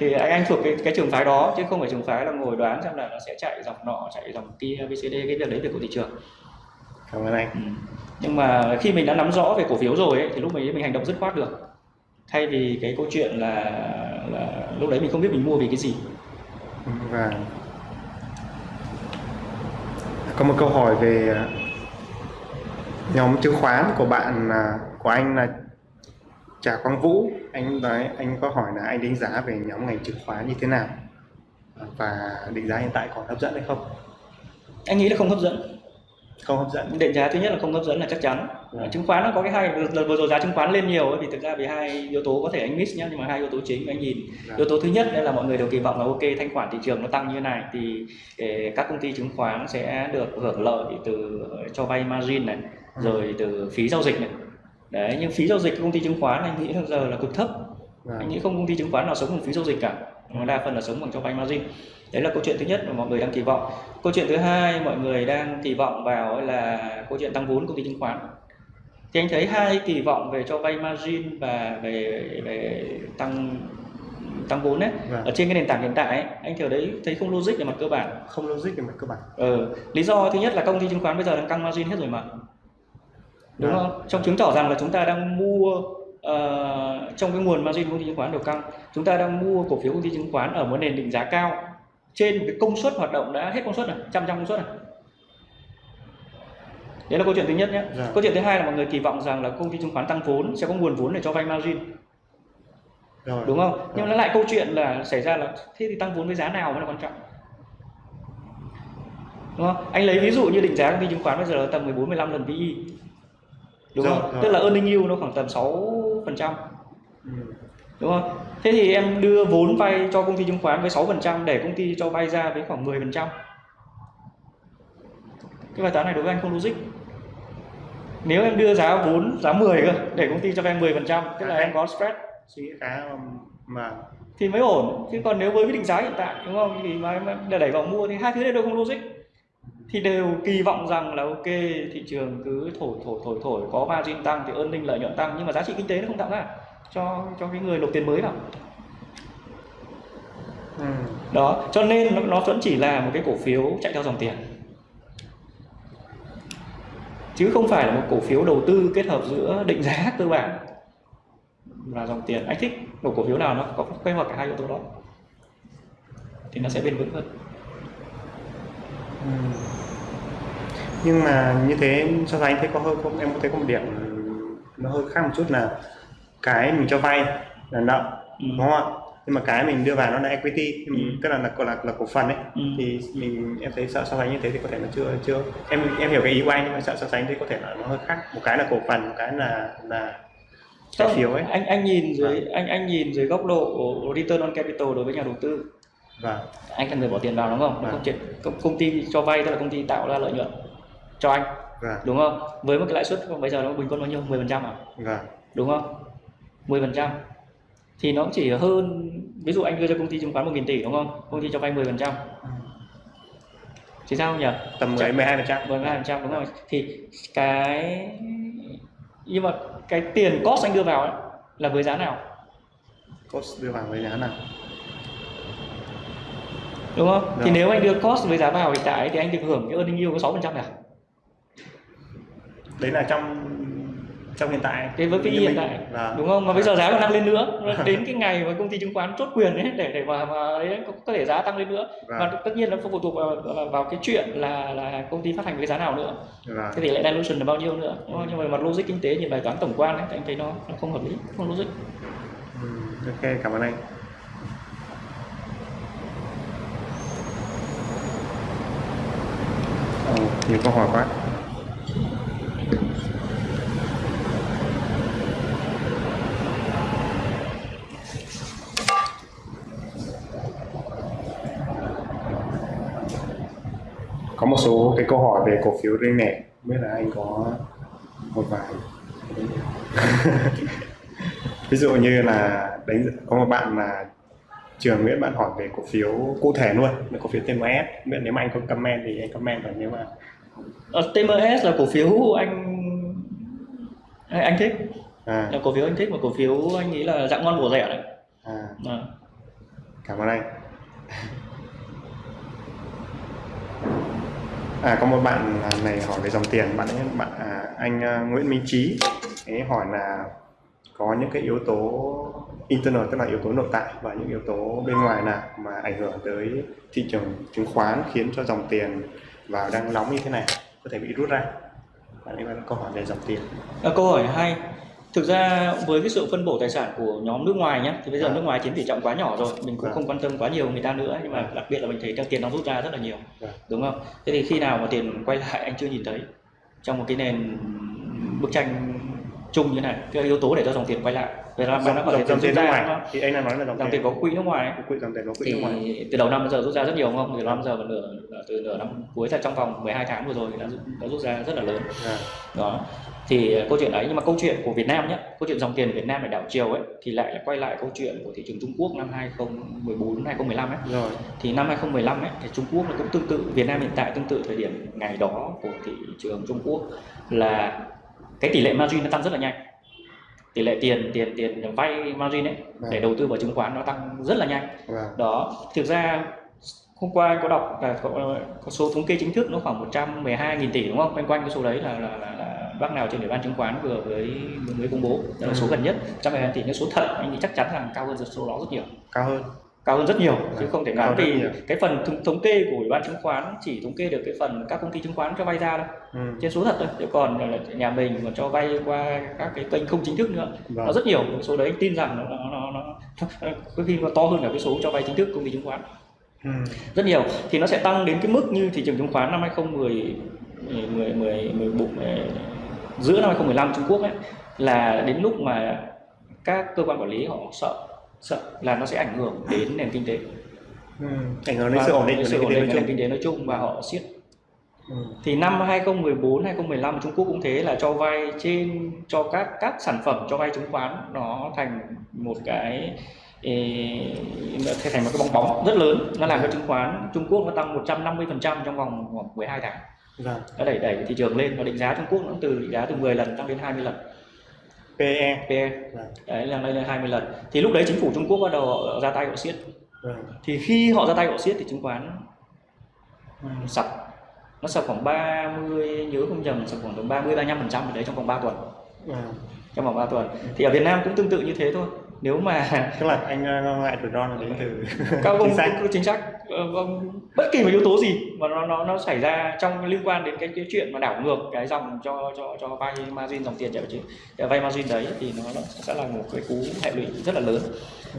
S2: Thì anh anh thuộc cái cái trường phái đó chứ không phải trường phái là ngồi đoán xem là nó sẽ chạy dòng nọ chạy dòng kia abcd cái việc đấy việc của thị trường.
S1: Cảm ơn anh.
S2: Ừ. nhưng mà khi mình đã nắm rõ về cổ phiếu rồi ấy, thì lúc ấy mình hành động dứt khoát được thay vì cái câu chuyện là là lúc đấy mình không biết mình mua vì cái gì.
S1: Và có một câu hỏi về à, nhóm chứng khoán của bạn là của anh là Trà Quang Vũ. Anh nói anh có hỏi là anh đánh giá về nhóm ngành chứng khoán như thế nào? Và định giá hiện tại còn hấp dẫn hay không?
S2: Anh nghĩ là không hấp dẫn
S1: không hấp dẫn
S2: định giá thứ nhất là không hấp dẫn là chắc chắn
S1: Vâng.
S2: chứng khoán nó có cái hai lần vừa rồi giá chứng khoán lên nhiều ấy, thì thực ra vì hai yếu tố có thể anh miss nhá nhưng mà hai yếu tố chính anh nhìn
S1: Vâng.
S2: yếu tố thứ nhất là mọi người đều kỳ vọng là ok thanh khoản thị trường nó tăng như này thì eh, các công ty chứng khoán sẽ được hưởng lợi từ cho vay margin này
S1: Ừ.
S2: rồi từ phí giao dịch này đấy nhưng phí giao dịch của công ty chứng khoán anh nghĩ là giờ là cực thấp
S1: Vâng.
S2: anh nghĩ không công ty chứng khoán nào sống bằng phí giao dịch cả mà đa phần là sống bằng cho vay margin. Đấy là câu chuyện thứ nhất mà mọi người đang kỳ vọng. Câu chuyện thứ hai mọi người đang kỳ vọng vào là câu chuyện tăng vốn công ty chứng khoán. Thì anh thấy hai kỳ vọng về cho vay margin và về về tăng tăng vốn đấy
S1: Vâng.
S2: ở trên cái nền tảng hiện tại ấy, anh thấy đấy thấy không logic về mặt cơ bản.
S1: Không logic về mặt cơ bản.
S2: Ờ, lý do thứ nhất là công ty chứng khoán bây giờ đang căng margin hết rồi mà. Đúng
S1: Vâng.
S2: không? Trong chứng tỏ rằng là chúng ta đang mua ờ, trong cái nguồn margin của công ty chứng khoán đều căng chúng ta đang mua cổ phiếu công ty chứng khoán ở một nền định giá cao trên một cái công suất hoạt động đã hết công suất này trăm trăm công suất này đấy là câu chuyện thứ nhất nhé.
S1: Dạ.
S2: câu chuyện thứ hai là mọi người kỳ vọng rằng là công ty chứng khoán tăng vốn sẽ có nguồn vốn để cho vay margin.
S1: Rồi.
S2: Đúng không? Nhưng nó lại câu chuyện là xảy ra là thế thì tăng vốn với giá nào mới là quan trọng? Đúng không? Anh lấy ví dụ như định giá công ty chứng khoán bây giờ là tầm 14 15 lần PE đúng
S1: Rồi,
S2: không?
S1: rồi.
S2: tức là earning yield nó khoảng tầm 6 phần trăm.
S1: Ừ.
S2: đúng không? Thế thì em đưa vốn vay cho công ty chứng khoán với 6 phần trăm để công ty cho vay ra với khoảng 10 phần trăm. Cái bài toán này đối với anh không logic. Nếu em đưa giá vốn giá 10 cơ để công ty cho vay 10 phần trăm tức là em có spread.
S1: Suy nghĩ khá mà.
S2: Thì mới ổn. Chứ còn nếu với cái định giá hiện tại đúng không? Thì mà em để đẩy vào mua thì hai thứ này đều không logic thì đều kỳ vọng rằng là ok thị trường cứ thổi thổi thổi thổi có margin tăng thì earning lợi nhuận tăng nhưng mà giá trị kinh tế nó không tạo ra cho cho cái người nộp tiền mới vào
S1: ừ.
S2: đó cho nên nó, nó vẫn chỉ là một cái cổ phiếu chạy theo dòng tiền chứ không phải là một cổ phiếu đầu tư kết hợp giữa định giá *laughs* cơ bản và dòng tiền anh thích một cổ phiếu nào nó có kết hợp cả hai yếu tố đó thì nó sẽ bền vững hơn
S1: Ừ. nhưng mà như thế so sánh thấy có hơi không em có thấy có một điểm nó hơi khác một chút là cái mình cho vay là nợ
S2: Ừ.
S1: đúng không ạ nhưng mà cái mình đưa vào nó là equity
S2: Ừ.
S1: tức là là là, là cổ phần ấy
S2: Ừ.
S1: thì mình em thấy sợ so sánh như thế thì có thể nó chưa chưa em em hiểu cái ý của anh nhưng mà sợ so sánh thì có thể là nó hơi khác một cái là cổ phần một cái là là trái phiếu ấy
S2: anh anh nhìn dưới anh anh nhìn dưới góc độ return on capital đối với nhà đầu tư
S1: và
S2: anh là người bỏ tiền vào đúng không
S1: Vâng.
S2: công, công ty cho vay tức là công ty tạo ra lợi nhuận cho anh.
S1: Và
S2: đúng không? Với một cái lãi suất bây giờ nó bình quân bao nhiêu? 10 phần trăm à?
S1: Và
S2: đúng không? 10 phần trăm. Thì nó chỉ hơn ví dụ anh đưa cho công ty chứng khoán 1.000 tỷ đúng không? Công ty cho vay 10 phần trăm. Thì sao nhỉ?
S1: Tầm 10 12 phần trăm.
S2: 12 phần trăm đúng rồi. Thì cái nhưng mà cái tiền cost anh đưa vào ấy, là với giá nào?
S1: Cost đưa vào với giá nào?
S2: Đúng không? Thì
S1: Rồi.
S2: nếu anh đưa cost với giá vào hiện tại thì anh được hưởng cái earning yield có 6 phần trăm à
S1: đấy là trong trong hiện tại.
S2: Cái với
S1: Như
S2: hiện tại
S1: và
S2: đúng không? Mà bây giờ giá còn tăng lên nữa. Đến cái ngày mà công ty chứng khoán chốt quyền ấy để để mà, mà ấy, có, có thể giá tăng lên nữa.
S1: Vâng.
S2: và tất nhiên nó phụ thuộc vào, vào, vào cái chuyện là là công ty phát hành với giá nào nữa.
S1: Và
S2: cái tỷ lệ dilution là bao nhiêu nữa không? nhưng mà mặt logic kinh tế nhìn bài toán tổng quan ấy, thì anh thấy nó, nó không hợp lý không logic.
S1: Ừ, ok cảm ơn anh. Nhiều câu hỏi quá có một số cái câu hỏi về cổ phiếu riêng lẻ biết là anh có một vài. *laughs* Ví dụ như là đánh có một bạn là trường Nguyễn bạn hỏi về cổ phiếu cụ thể luôn là cổ phiếu TMS biết nếu mà anh có comment thì anh comment và nếu mà
S2: Ờ, TMS là cổ phiếu anh anh thích.
S1: À,
S2: là cổ phiếu anh thích mà cổ phiếu anh nghĩ là dạng ngon bổ rẻ đấy.
S1: À,
S2: à.
S1: cảm ơn anh À có một bạn này hỏi về dòng tiền, bạn ấy bạn à, anh à, Nguyễn Minh Trí ấy hỏi là có những cái yếu tố internal tức là yếu tố nội tại và những yếu tố bên ngoài nào mà ảnh hưởng tới thị trường chứng khoán khiến cho dòng tiền vào đang nóng như thế này có thể bị rút ra. Bạn ấy có câu hỏi về dòng tiền.
S2: À, câu hỏi hay. Thực ra với cái sự phân bổ tài sản của nhóm nước ngoài nhé, thì bây giờ
S1: À.
S2: nước ngoài chiếm tỷ trọng quá nhỏ rồi, mình cũng
S1: À.
S2: không quan tâm quá nhiều người ta nữa, nhưng mà
S1: À.
S2: đặc biệt là mình thấy tiền đang rút ra rất là nhiều,
S1: À.
S2: đúng không? Thế thì khi nào mà tiền quay lại anh chưa nhìn thấy trong một cái nền bức tranh chung như này, cái yếu tố để cho dòng tiền quay lại. Vậy là bạn đã có thể
S1: dòng, tiền
S2: ra
S1: ngoài. thì anh đang nói là dòng,
S2: Dòng tiền. có quỹ nước ngoài
S1: quỹ dòng tiền có quỹ nước ngoài.
S2: từ đầu năm đến giờ rút ra rất nhiều không? Từ đầu năm giờ và nửa từ nửa năm cuối ra trong vòng 12 tháng vừa rồi thì đã, đã rút ra rất là lớn.
S1: À,
S2: đó. Thì uh, câu chuyện ấy nhưng mà câu chuyện của Việt Nam nhé câu chuyện dòng tiền Việt Nam để đảo chiều ấy thì lại là quay lại câu chuyện của thị trường Trung Quốc năm 2014 2015 ấy.
S1: Rồi.
S2: thì năm 2015 ấy thì Trung Quốc nó cũng tương tự Việt Nam hiện tại tương tự thời điểm ngày đó của thị trường Trung Quốc là cái tỷ lệ margin nó tăng rất là nhanh. Tỷ lệ tiền tiền tiền vay margin ấy để đầu tư vào chứng khoán nó tăng rất là nhanh.
S1: Vâng.
S2: đó thực ra hôm qua anh có đọc là có, có số thống kê chính thức nó khoảng 112.000 tỷ đúng không? Quanh quanh cái số đấy là, là, là, là bác nào trên ủy ban chứng khoán vừa mới mới công bố. Đó là số
S1: Ừ.
S2: gần nhất 112 tỷ. Nhưng số thật anh nghĩ chắc chắn là cao hơn số đó rất nhiều.
S1: Cao hơn.
S2: Cao hơn rất nhiều chứ
S1: Vâng,
S2: không thể
S1: rất
S2: vì cái phần thống, thống kê của ủy ban chứng khoán chỉ thống kê được cái phần các công ty chứng khoán cho vay ra đâu
S1: Ừ.
S2: trên số thật thôi chứ còn là nhà mình còn cho vay qua các cái kênh không chính thức nữa
S1: Vâng.
S2: nó rất nhiều số đấy tin rằng nó nó nó, nó *laughs* có khi nó to hơn cả cái số cho vay chính thức công ty chứng khoán
S1: Ừ.
S2: rất nhiều thì nó sẽ tăng đến cái mức như thị trường chứng khoán năm 2010 10 10 10 bụng giữa năm 2015 Trung Quốc ấy là đến lúc mà các cơ quan quản lý họ sợ sợ là nó sẽ ảnh hưởng đến nền kinh tế
S1: Ừ. Ảnh hưởng đến
S2: và
S1: sự ổn định
S2: đến
S1: của
S2: sự
S1: nền
S2: ổn
S1: kinh tế
S2: định của
S1: nói
S2: nền
S1: chung.
S2: kinh tế nói chung và họ siết
S1: Ừ.
S2: thì năm 2014 2015 Trung Quốc cũng thế là cho vay trên cho các các sản phẩm cho vay chứng khoán nó thành một cái nó thành một cái bong bóng rất lớn nó làm cho chứng khoán Trung Quốc nó tăng 150% trong vòng khoảng 12 tháng
S1: Vâng.
S2: nó đẩy đẩy thị trường lên và định giá Trung Quốc nó từ định giá từ 10 lần tăng đến 20 lần
S1: PE.
S2: PE
S1: Vâng.
S2: đấy là lên 20 lần thì lúc đấy chính phủ Trung Quốc bắt đầu họ ra tay họ siết
S1: Vâng.
S2: thì khi họ ra tay họ siết thì chứng khoán ừ, sập nó sập khoảng 30 nhớ không nhầm sập khoảng tầm 30 35 phần trăm đấy trong vòng 3 tuần
S1: Vâng.
S2: trong vòng 3 tuần thì ở Việt Nam cũng tương tự như thế thôi nếu mà
S1: Tức là anh ờ, ngại rủi ro là đến từ
S2: các *laughs* ông
S1: chính sách.
S2: có chính ờ, vâng, bất kỳ một yếu tố gì mà nó nó nó xảy ra trong liên quan đến cái cái chuyện mà đảo ngược cái dòng cho cho cho vay margin dòng tiền chứ vay margin đấy thì nó, nó sẽ là một cái cú hệ lụy rất là lớn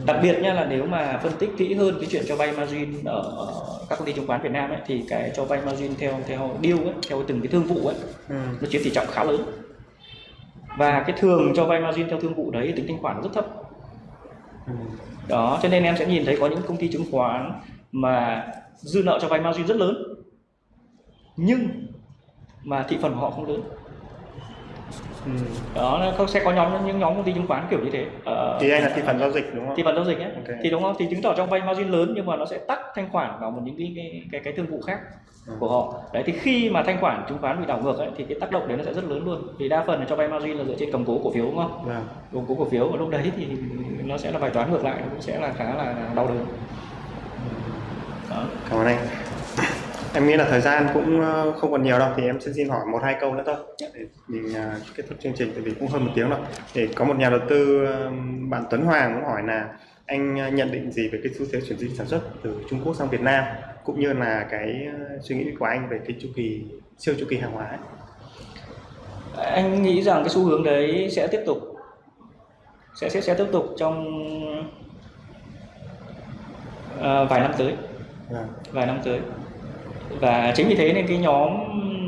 S2: đặc biệt nha là nếu mà phân tích kỹ hơn cái chuyện cho vay margin ở các công ty chứng khoán Việt Nam ấy thì cái cho vay margin theo theo deal ấy theo từng cái thương vụ ấy
S1: Ừ.
S2: nó chiếm tỷ trọng khá lớn và cái thường cho vay margin theo thương vụ đấy tính thanh khoản rất thấp
S1: Ừ.
S2: đó cho nên em sẽ nhìn thấy có những công ty chứng khoán mà dư nợ cho vay margin rất lớn nhưng mà thị phần của họ không lớn
S1: Ừ.
S2: đó nó sẽ có nhóm những nhóm công ty chứng khoán kiểu như thế Ờ,
S1: Thì anh là thị phần giao dịch đúng không?
S2: thị phần giao dịch ấy
S1: Ok.
S2: thì đúng không thì chứng tỏ trong vay margin lớn nhưng mà nó sẽ tắt thanh khoản vào một những cái cái cái, cái thương vụ khác
S1: Ừ.
S2: của họ đấy thì khi mà thanh khoản chứng khoán bị đảo ngược ấy thì cái tác động đấy nó sẽ rất lớn luôn vì đa phần là cho vay margin là dựa trên cầm cố cổ phiếu đúng không
S1: Vâng.
S2: cầm cố cổ phiếu và lúc đấy thì nó sẽ là bài toán ngược lại nó cũng sẽ là khá là đau đớn đó.
S1: Cảm ơn anh. Em nghĩ là thời gian cũng ờ, không còn nhiều đâu thì em sẽ xin hỏi một hai câu nữa thôi để mình ờ, kết thúc chương trình tại vì cũng hơn một tiếng rồi. Để có một nhà đầu tư ờ, bạn Tuấn Hoàng cũng hỏi là anh nhận định gì về cái xu thế chuyển dịch sản xuất từ Trung Quốc sang Việt Nam cũng như là cái suy nghĩ của anh về cái chu kỳ siêu chu kỳ hàng hóa ấy.
S2: anh nghĩ rằng cái xu hướng đấy sẽ tiếp tục sẽ sẽ sẽ tiếp tục trong ờ, vài năm tới. Vài năm tới và chính vì thế nên cái nhóm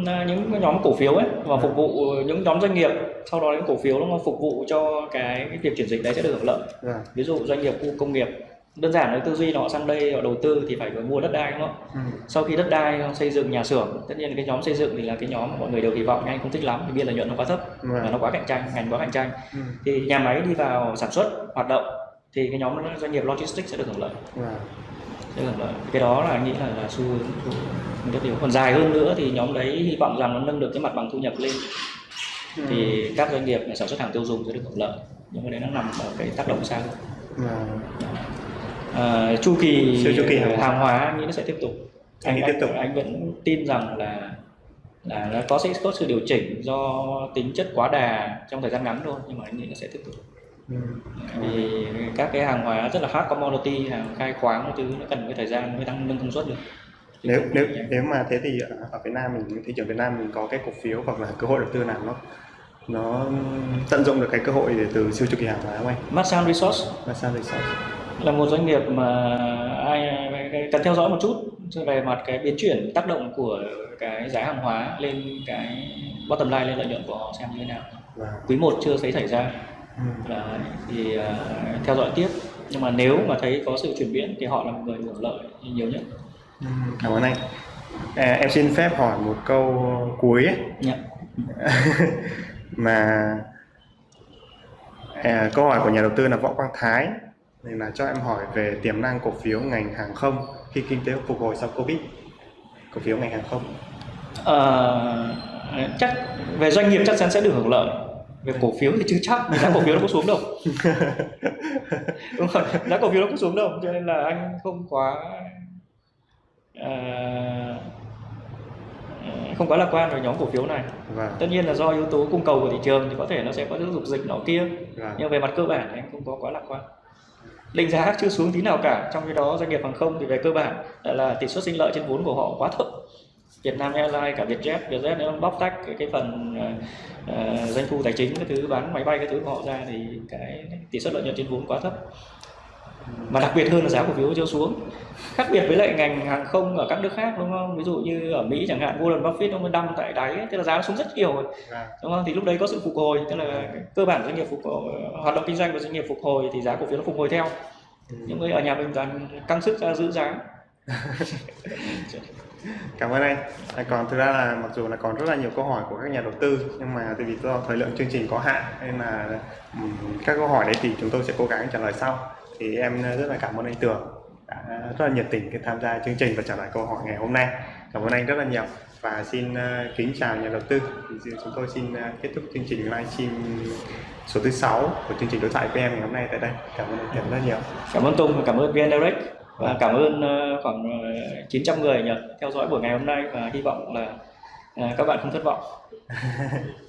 S2: à, những cái nhóm cổ phiếu ấy và phục vụ những nhóm doanh nghiệp sau đó những cổ phiếu nó phục vụ cho cái, cái việc chuyển dịch đấy sẽ được hưởng lợi
S1: Vâng.
S2: ví dụ doanh nghiệp khu công nghiệp đơn giản là tư duy họ sang đây họ đầu tư thì phải mua đất đai đúng không
S1: Ừ.
S2: sau khi đất đai xây dựng nhà xưởng tất nhiên cái nhóm xây dựng thì là cái nhóm mà mọi người đều kỳ vọng nhưng anh không thích lắm vì biên lợi nhuận nó quá thấp và
S1: Vâng.
S2: nó quá cạnh tranh ngành quá cạnh tranh
S1: Ừ.
S2: thì nhà máy đi vào sản xuất hoạt động thì cái nhóm doanh nghiệp logistics sẽ được hưởng lợi
S1: Vâng.
S2: Hưởng lợi cái đó là anh nghĩ là, là xu hướng rất nhiều còn dài hơn nữa thì nhóm đấy hy vọng rằng nó nâng được cái mặt bằng thu nhập lên
S1: Ừ.
S2: thì các doanh nghiệp sản xuất hàng tiêu dùng sẽ được hưởng lợi nhưng mà đấy nó nằm ở cái tác động xa hơn
S1: Vâng.
S2: à, chu kỳ
S1: chu kỳ hàng hóa.
S2: hàng hóa anh nghĩ nó sẽ tiếp tục
S1: Anh nghĩ tiếp tục.
S2: anh vẫn tin rằng là là nó có sẽ có sự điều chỉnh do tính chất quá đà trong thời gian ngắn thôi nhưng mà anh nghĩ nó sẽ tiếp tục
S1: Ừ.
S2: vì các cái hàng hóa rất là hard commodity hàng khai khoáng thứ nó cần cái thời gian mới tăng nâng công suất được. Chứ
S1: nếu nếu nếu mà thế thì ở- Việt Nam mình thị trường Việt Nam mình có cái cổ phiếu hoặc là cơ hội đầu tư nào nó nó tận dụng được cái cơ hội để từ siêu chu kỳ hàng hóa không anh?
S2: Masan Resource.
S1: Masan Resource.
S2: là một doanh nghiệp mà ai cần theo dõi một chút về mặt cái biến chuyển tác động của cái giá hàng hóa lên cái bottom line lên lợi nhuận của họ xem như thế nào.
S1: Và
S2: quý 1 chưa thấy xảy ra
S1: ừ.
S2: Đấy, thì à, theo dõi tiếp nhưng mà nếu mà thấy có sự chuyển biến thì họ là một người hưởng lợi nhiều nhất
S1: Ừ, cảm ơn anh. À, em xin phép hỏi một câu cuối ấy.
S2: Dạ. *laughs*
S1: mà à, câu hỏi của nhà đầu tư là Võ Quang Thái nên là cho em hỏi về tiềm năng cổ phiếu ngành hàng không khi kinh tế phục hồi sau Covid. Cổ phiếu ngành hàng không.
S2: Ờ, chắc về doanh nghiệp chắc chắn sẽ được hưởng lợi về cổ phiếu thì chưa chắc giá cổ phiếu nó có xuống đâu. *laughs* Đúng không giá cổ phiếu nó có xuống đâu cho nên là anh không quá ờ, không quá lạc quan về nhóm cổ phiếu này.
S1: Vâng.
S2: tất nhiên là do yếu tố cung cầu của thị trường thì có thể nó sẽ có những dục dịch nọ kia.
S1: Vâng.
S2: nhưng về mặt cơ bản thì anh không có quá lạc quan. Định giá chưa xuống tí nào cả trong khi đó doanh nghiệp hàng không thì về cơ bản là tỷ suất sinh lợi trên vốn của họ quá thấp Việt Nam Airlines cả Vietjet Vietjet nếu bóc tách cái, cái phần ờ, doanh thu tài chính cái thứ bán máy bay cái thứ của họ ra thì cái tỷ suất lợi nhuận trên vốn quá thấp. Mà đặc biệt hơn là giá cổ phiếu chưa xuống. Khác biệt với lại ngành hàng không ở các nước khác đúng không? Ví dụ như ở Mỹ chẳng hạn Warren Buffett ông mới đâm tại đáy tức là giá nó xuống rất nhiều rồi.
S1: Vâng.
S2: đúng không? Thì lúc đấy có sự phục hồi tức là cơ bản doanh nghiệp phục hồi, hoạt động kinh doanh của doanh nghiệp phục hồi thì giá cổ phiếu nó phục hồi theo.
S1: Ừ.
S2: nhưng mà ở nhà mình toàn căng sức ra giữ giá *laughs*
S1: Cảm ơn anh. À, còn thực ra là mặc dù là còn rất là nhiều câu hỏi của các nhà đầu tư nhưng mà tại vì do thời lượng chương trình có hạn nên là các câu hỏi đấy thì chúng tôi sẽ cố gắng trả lời sau. Thì em rất là cảm ơn anh Tường đã rất là nhiệt tình khi tham gia chương trình và trả lời câu hỏi ngày hôm nay. Cảm ơn anh rất là nhiều và xin ờ, kính chào nhà đầu tư. Thì chúng tôi xin ờ, kết thúc chương trình livestream số thứ 6 của chương trình đối thoại với em ngày hôm nay tại đây. Cảm ơn anh rất nhiều.
S2: cảm ơn Tùng và cảm ơn VN Direct và cảm ơn ờ, khoảng ờ, 900 người nhờ theo dõi buổi ngày hôm nay và hy vọng là ờ, các bạn không thất vọng *laughs*